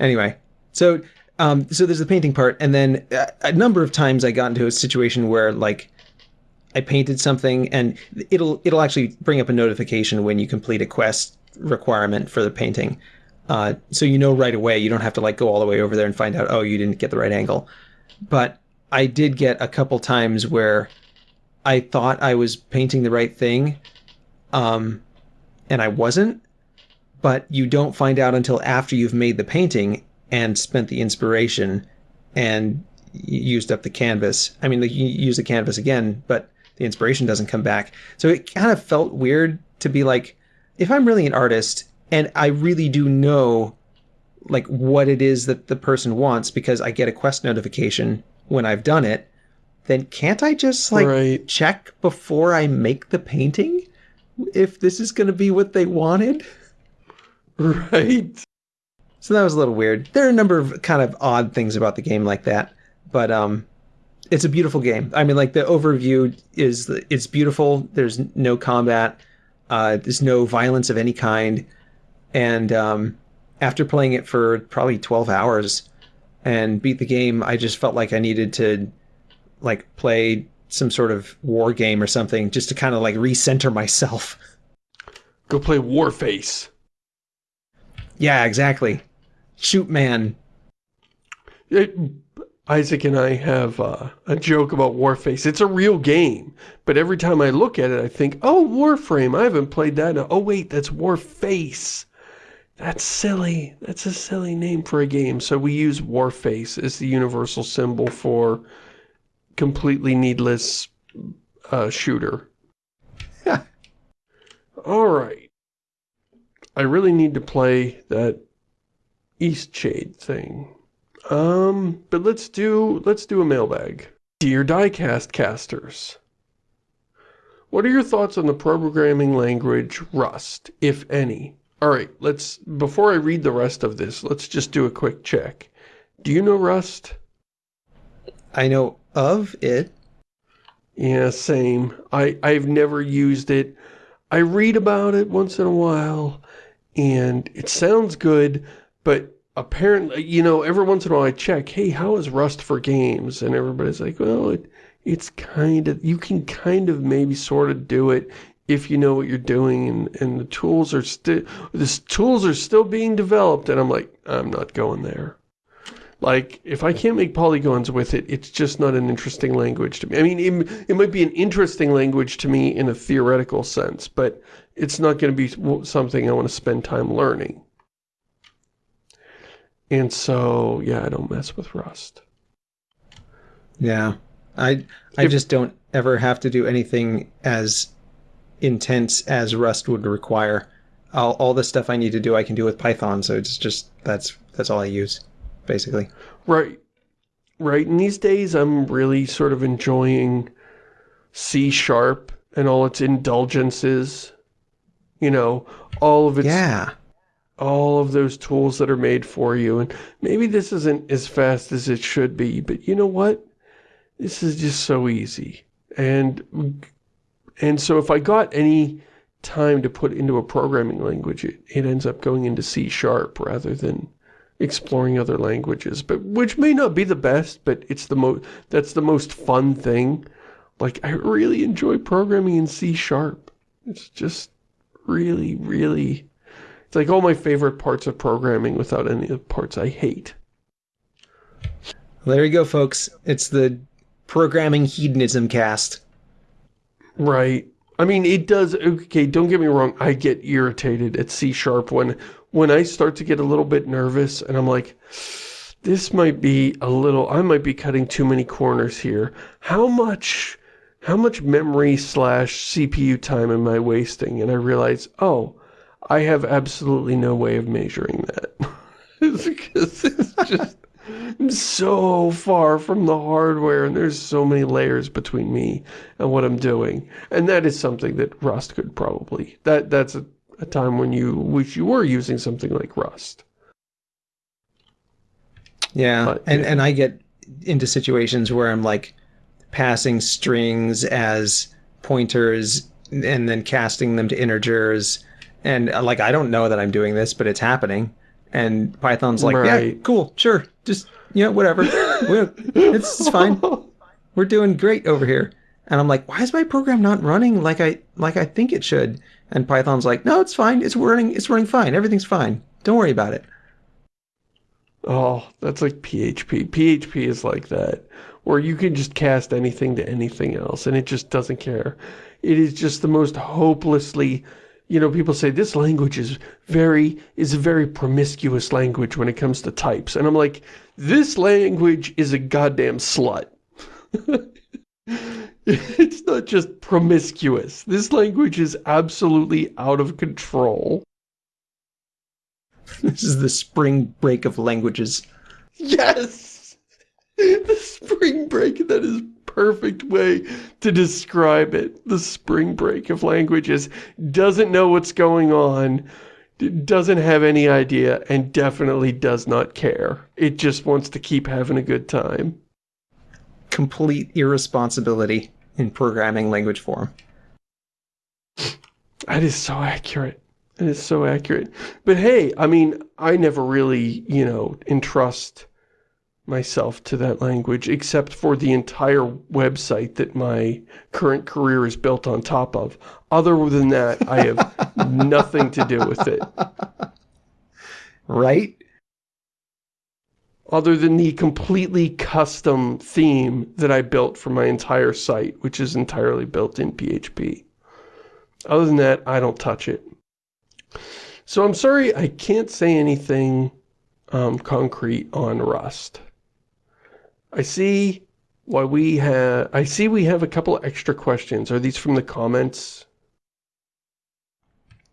Anyway, so um, so there's the painting part, and then a number of times I got into a situation where like I painted something, and it'll it'll actually bring up a notification when you complete a quest requirement for the painting. Uh, so you know right away. You don't have to like go all the way over there and find out. Oh, you didn't get the right angle. But I did get a couple times where I thought I was painting the right thing, um, and I wasn't. But you don't find out until after you've made the painting, and spent the inspiration and used up the canvas. I mean, you use the canvas again, but the inspiration doesn't come back. So it kind of felt weird to be like, if I'm really an artist and I really do know like what it is that the person wants because I get a quest notification when I've done it, then can't I just like Right. check before I make the painting if this is going to be what they wanted? Right. So that was a little weird. There are a number of kind of odd things about the game like that, but um, it's a beautiful game. I mean, like the overview is it's beautiful. There's no combat. Uh, there's no violence of any kind, and um, after playing it for probably 12 hours and beat the game, I just felt like I needed to like play some sort of war game or something just to kind of like recenter myself. Go play Warface. Yeah, exactly. Shoot man. It, Isaac and I have uh, a joke about Warface. It's a real game, but every time I look at it, I think, oh, Warframe, I haven't played that. In a oh, wait, that's Warface. That's silly. That's a silly name for a game. So we use Warface as the universal symbol for completely needless uh, shooter. All right. I really need to play that Eastshade thing. Um, but let's do let's do a mailbag. Dear Diecast casters, what are your thoughts on the programming language Rust, if any? All right, let's before I read the rest of this, let's just do a quick check. Do you know Rust? I know of it. Yeah, same. I I've never used it. I read about it once in a while, and it sounds good, but apparently, you know, every once in a while I check, hey, how is Rust for games? And everybody's like, well, it, it's kind of, you can kind of maybe sort of do it if you know what you're doing, and, and the tools are still, the tools are still being developed, and I'm like, I'm not going there. Like, if I can't make polygons with it, it's just not an interesting language to me. I mean, it, it might be an interesting language to me in a theoretical sense, but it's not going to be something I want to spend time learning. And so, yeah, I don't mess with Rust. Yeah. I I If- just don't ever have to do anything as intense as Rust would require. All, all the stuff I need to do I can do with Python, so it's just that's that's all I use basically. Right. Right. And these days I'm really sort of enjoying C Sharp and all its indulgences. You know, all of its Yeah. All of those tools that are made for you. And maybe this isn't as fast as it should be, but you know what? This is just so easy. And and so if I got any time to put into a programming language, it, it ends up going into C Sharp rather than exploring other languages, but which may not be the best, but it's the most that's the most fun thing. Like I really enjoy programming in C Sharp. It's just really, really it's like all my favorite parts of programming without any of the parts I hate. Well, there you go, folks. It's the programming hedonism cast. Right. I mean, it does, okay, don't get me wrong, I get irritated at C-sharp when, when I start to get a little bit nervous and I'm like, this might be a little, I might be cutting too many corners here. How much, how much memory slash CPU time am I wasting? And I realize, oh, I have absolutely no way of measuring that. it's because it's just so far from the hardware and there's so many layers between me and what I'm doing. And that is something that Rust could probably, that that's a, a time when you wish you were using something like Rust. Yeah. But, and yeah. and I get into situations where I'm like passing strings as pointers and then casting them to integers and uh, like I don't know that I'm doing this, but it's happening. And Python's like, yeah, cool, sure, just you know, whatever. It's, it's fine. We're doing great over here. And I'm like, why is my program not running like I like I think it should? And Python's like, no, it's fine. It's running. It's running fine. Everything's fine. Don't worry about it. Oh, that's like PHP. PHP is like that, where you can just cast anything to anything else, and it just doesn't care. It is just the most hopelessly, you know, people say this language is very, is a very promiscuous language when it comes to types. And I'm like, this language is a goddamn slut. it's not just promiscuous. This language is absolutely out of control. This is the spring break of languages. Yes! The spring break, that is perfect way to describe it. The spring break of languages. Doesn't know what's going on, doesn't have any idea, and definitely does not care. It just wants to keep having a good time. Complete irresponsibility in programming language form. That is so accurate. It is so accurate. But hey, I mean, I never really, you know, entrust myself to that language except for the entire website that my current career is built on top of. Other than that, I have nothing to do with it. Right? Other than the completely custom theme that I built for my entire site, which is entirely built in PHP. Other than that, I don't touch it. So I'm sorry I can't say anything um, concrete on Rust. I see why we have, I see we have a couple extra questions. Are these from the comments?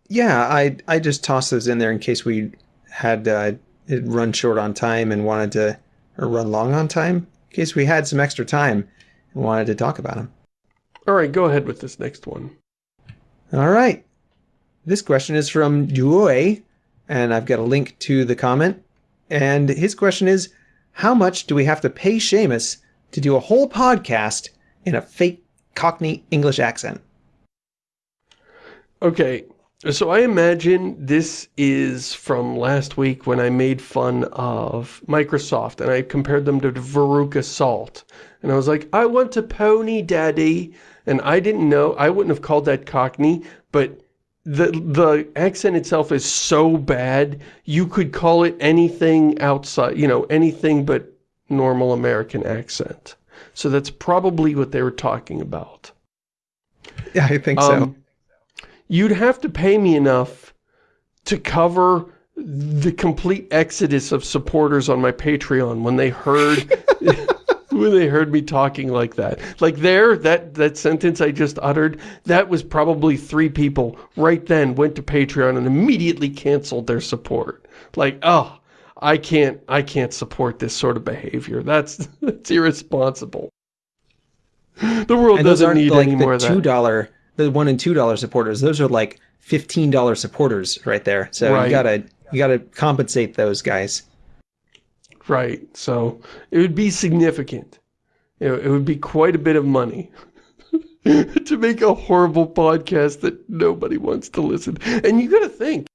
Yeah, I I just tossed those in there in case we had uh, it run short on time and wanted to, or run long on time, in case we had some extra time and wanted to talk about them. All right, go ahead with this next one. All right. This question is from Duoy, and I've got a link to the comment. And his question is, how much do we have to pay Shamus to do a whole podcast in a fake Cockney English accent? Okay, so I imagine this is from last week when I made fun of Microsoft and I compared them to Veruca Salt. And I was like, I want a pony, daddy. And I didn't know, I wouldn't have called that Cockney, but the the accent itself is so bad, you could call it anything outside, you know, anything but normal American accent. So that's probably what they were talking about. Yeah, I think Um, You'd have to pay me enough to cover the complete exodus of supporters on my Patreon when they heard when they heard me talking like that. Like there, that, that sentence I just uttered, that was probably three people right then went to Patreon and immediately canceled their support. Like, oh, I can't, I can't support this sort of behavior. That's, that's irresponsible. The world doesn't need like any more the of that. two dollar, the one and two dollar supporters. Those are like fifteen dollar supporters right there. So Right. you gotta you gotta compensate those guys. Right. So it would be significant. Know, it would be quite a bit of money to make a horrible podcast that nobody wants to listen. And you got to think,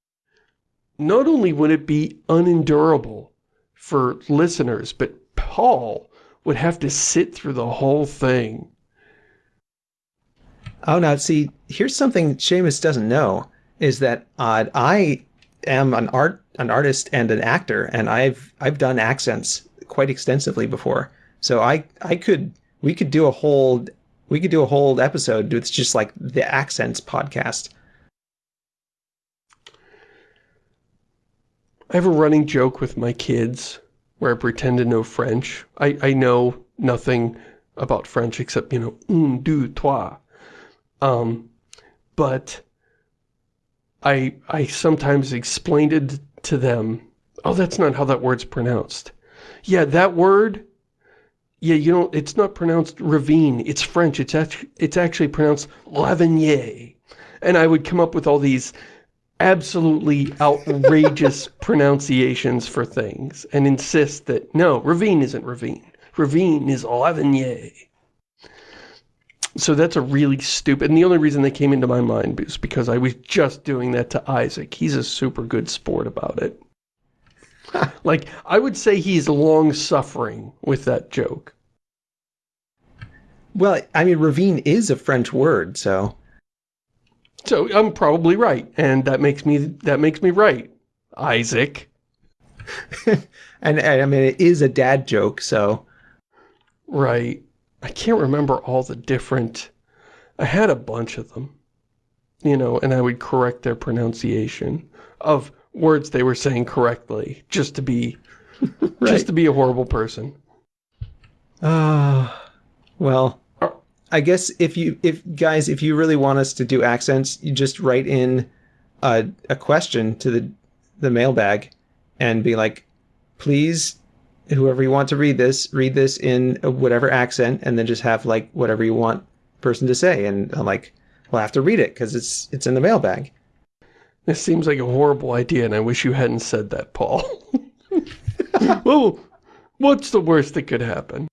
not only would it be unendurable for listeners, but Paul would have to sit through the whole thing. Oh, now see, here's something Shamus doesn't know is that uh, I am an art an artist and an actor, and I've I've done accents quite extensively before. So I I could we could do a whole we could do a whole episode with just like the accents podcast. I have a running joke with my kids where I pretend to know French. I, I know nothing about French except, you know, un, deux, trois. Um, but I, I sometimes explained it to them. Oh, that's not how that word's pronounced. Yeah, that word, yeah, you know, it's not pronounced ravine. It's French. It's, act it's actually pronounced lavinier. And I would come up with all these absolutely outrageous pronunciations for things and insist that, no, ravine isn't ravine. Ravine is lavinier. So that's a really stupid, and the only reason they came into my mind is because I was just doing that to Isaac. He's a super good sport about it. like, I would say he's long-suffering with that joke. Well, I mean, ravine is a French word, so So I'm probably right, and that makes me that makes me right, Isaac. and, and I mean it is a dad joke, so Right. I can't remember all the different... I had a bunch of them. You know, and I would correct their pronunciation of words they were saying correctly, just to be... Right. Just to be a horrible person. uh, well, I guess if you, if guys, if you really want us to do accents, you just write in a, a question to the, the mailbag and be like, please, whoever you want to read this, read this in whatever accent and then just have like whatever you want person to say. And I'm like, we'll have to read it because it's, it's in the mailbag. This seems like a horrible idea and I wish you hadn't said that, Paul. well, what's the worst that could happen?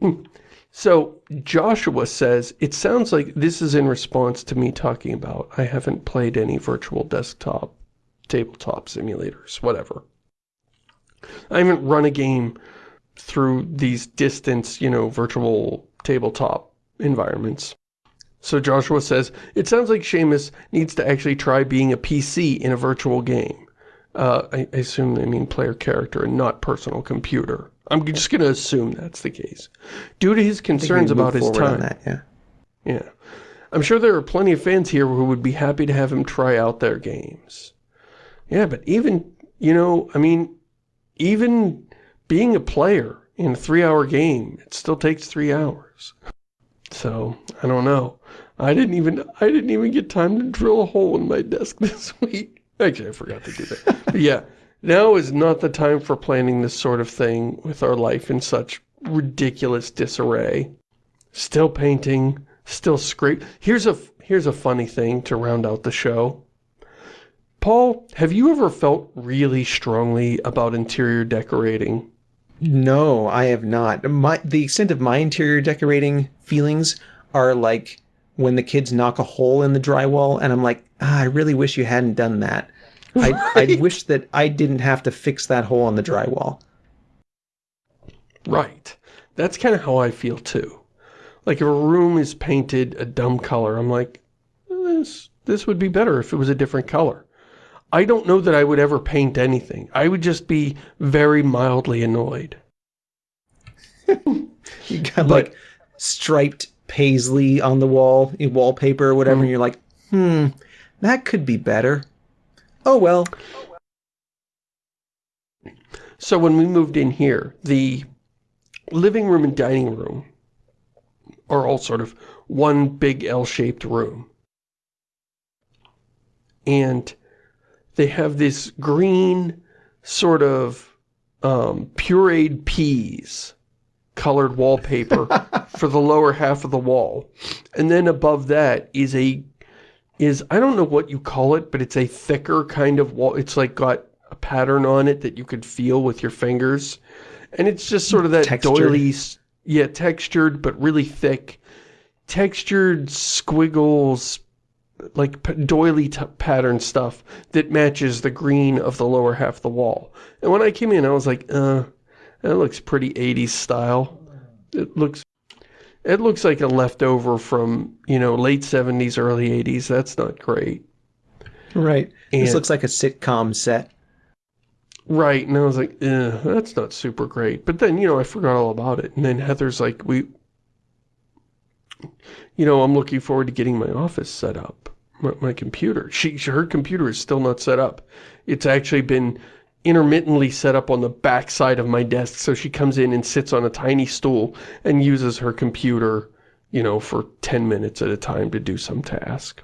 So Joshua says, it sounds like this is in response to me talking about I haven't played any virtual desktop, tabletop simulators, whatever. I haven't run a game through these distance, you know, virtual tabletop environments. So Joshua says, it sounds like Shamus needs to actually try being a PC in a virtual game. Uh, I, I assume they mean player character and not personal computer. I'm just going to assume that's the case. Due to his concerns about his time. That, yeah. Yeah. I'm sure there are plenty of fans here who would be happy to have him try out their games. Yeah, but even, you know, I mean, even being a player in a three-hour game, it still takes three hours. So, I don't know. I didn't even, I didn't even get time to drill a hole in my desk this week. Actually, I forgot to do that. but yeah, now is not the time for planning this sort of thing with our life in such ridiculous disarray. Still painting, still scrape. Here's a, here's a funny thing to round out the show. Paul, have you ever felt really strongly about interior decorating? No, I have not. My, the extent of my interior decorating feelings are like when the kids knock a hole in the drywall and I'm like, ah, I really wish you hadn't done that. Right. I, I wish that I didn't have to fix that hole in the drywall. Right. That's kind of how I feel too. Like if a room is painted a dumb color, I'm like, this, this would be better if it was a different color. I don't know that I would ever paint anything. I would just be very mildly annoyed. you got but, like striped paisley on the wall, wallpaper or whatever, mm. and you're like, hmm, that could be better. Oh well. So when we moved in here, the living room and dining room are all sort of one big L-shaped room. And they have this green sort of um, pureed peas colored wallpaper for the lower half of the wall. And then above that is a is, I don't know what you call it, but it's a thicker kind of wall. It's like got a pattern on it that you could feel with your fingers. And it's just sort of that textured. doily, yeah, textured, but really thick. Textured squiggles, like doily pattern stuff that matches the green of the lower half of the wall. And when I came in, I was like, uh, that looks pretty 80s style. It looks it looks like a leftover from, you know, late 70s, early 80s. That's not great. Right. And, this looks like a sitcom set. Right. And I was like, eh, that's not super great. But then, you know, I forgot all about it. And then Heather's like, we, you know, I'm looking forward to getting my office set up. My, my computer. She, her computer is still not set up. It's actually been intermittently set up on the back side of my desk so she comes in and sits on a tiny stool and uses her computer, you know, for 10 minutes at a time to do some task.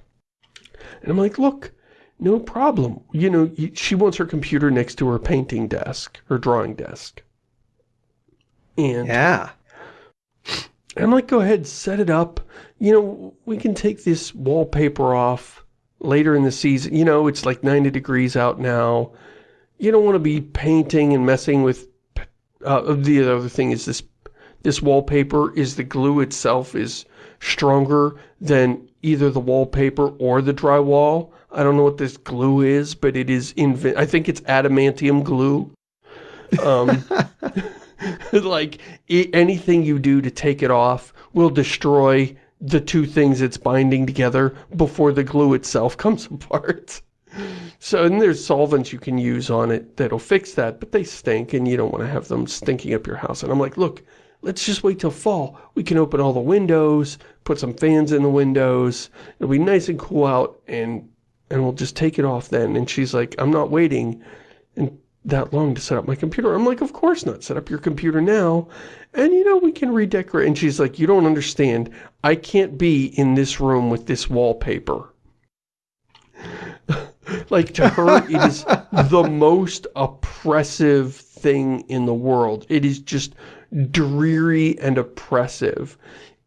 And I'm like, look, no problem. You know, she wants her computer next to her painting desk, her drawing desk. And yeah. I'm like, go ahead, set it up. You know, we can take this wallpaper off later in the season. You know, it's like 90 degrees out now you don't want to be painting and messing with uh, the other thing is this this wallpaper is the glue itself is stronger than either the wallpaper or the drywall. I don't know what this glue is, but it is I think it's adamantium glue. Um, like anything you do to take it off will destroy the two things it's binding together before the glue itself comes apart. So, and there's solvents you can use on it that'll fix that, but they stink and you don't want to have them stinking up your house. And I'm like, look, let's just wait till fall. We can open all the windows, put some fans in the windows. It'll be nice and cool out and and we'll just take it off then. And she's like, I'm not waiting. That long to set up my computer. I'm like, of course not. Set up your computer now. And, you know, we can redecorate. And she's like, you don't understand. I can't be in this room with this wallpaper. like, to her, it is the most oppressive thing in the world. It is just dreary and oppressive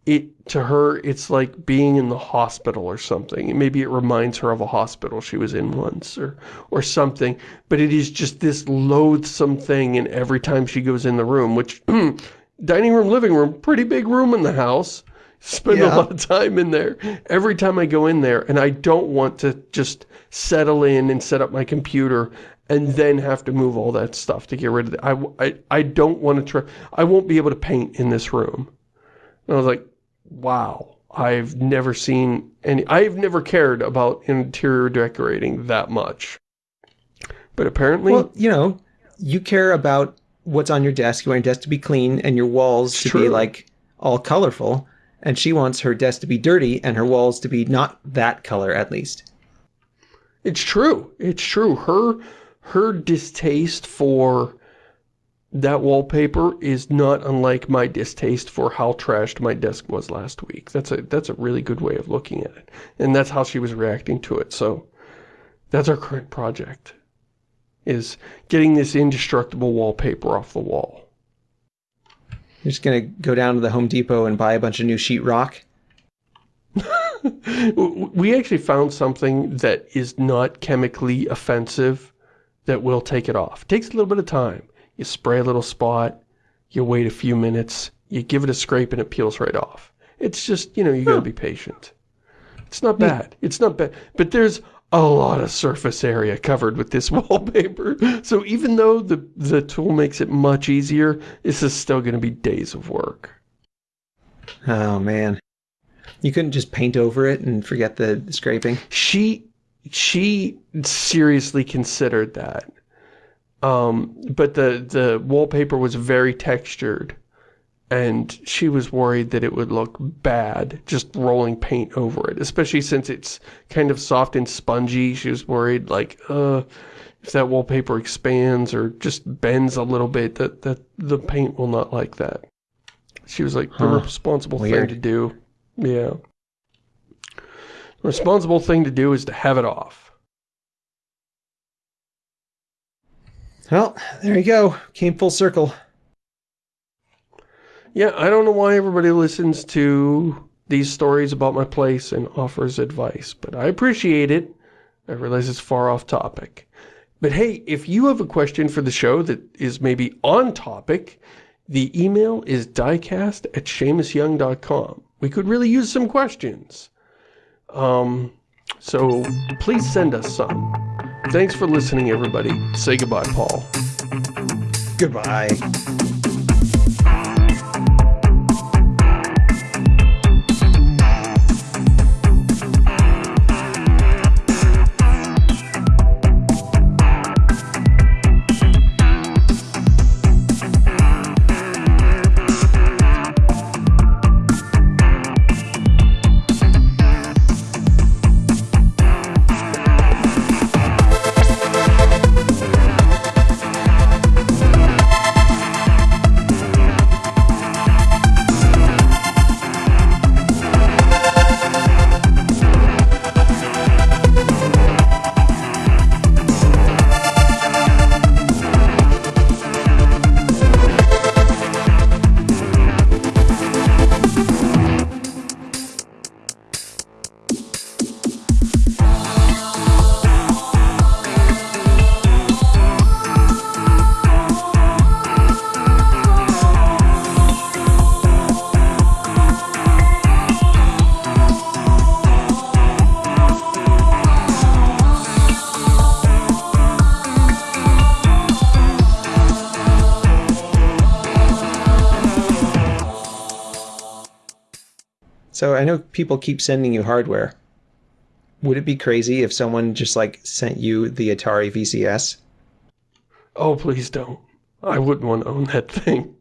it to her it's like being in the hospital or something maybe it reminds her of a hospital she was in once or or something but it is just this loathsome thing and every time she goes in the room which dining room living room pretty big room in the house spend yeah. a lot of time in there every time I go in there and I don't want to just settle in and set up my computer and then have to move all that stuff to get rid of it. I, I, I don't want to try, I won't be able to paint in this room. And I was like, wow, I've never seen any, I've never cared about interior decorating that much. But apparently... Well, you know, you care about what's on your desk. You want your desk to be clean and your walls to true. be like all colorful. And she wants her desk to be dirty and her walls to be not that color at least. It's true. It's true. Her, her distaste for that wallpaper is not unlike my distaste for how trashed my desk was last week. That's a that's a really good way of looking at it. And that's how she was reacting to it. So that's our current project is getting this indestructible wallpaper off the wall. You're just going to go down to the Home Depot and buy a bunch of new sheetrock? we actually found something that is not chemically offensive that will take it off. It takes a little bit of time you spray a little spot, you wait a few minutes, you give it a scrape and it peels right off. It's just, you know, you gotta be patient. It's not hmm. bad. It's not bad. But there's a lot of surface area covered with this wallpaper. So even though the, the tool makes it much easier, this is still going to be days of work. Oh, man. You couldn't just paint over it and forget the scraping? She, she seriously considered that. Um, but the, the wallpaper was very textured and she was worried that it would look bad just rolling paint over it, especially since it's kind of soft and spongy. She was worried like, uh, if that wallpaper expands or just bends a little bit, that, that the paint will not like that. She was like, huh. the responsible Weird. thing to do. Yeah. The responsible thing to do is to have it off. Well, there you go. Came full circle. Yeah, I don't know why everybody listens to these stories about my place and offers advice, but I appreciate it. I realize it's far off topic. But hey, if you have a question for the show that is maybe on topic, the email is diecast at ShamusYoung.com. We could really use some questions. Um, so please send us some. Thanks for listening, everybody. Say goodbye, Paul. Goodbye. People keep sending you hardware. Would it be crazy if someone just like sent you the Atari VCS? Oh, please don't. I wouldn't want to own that thing.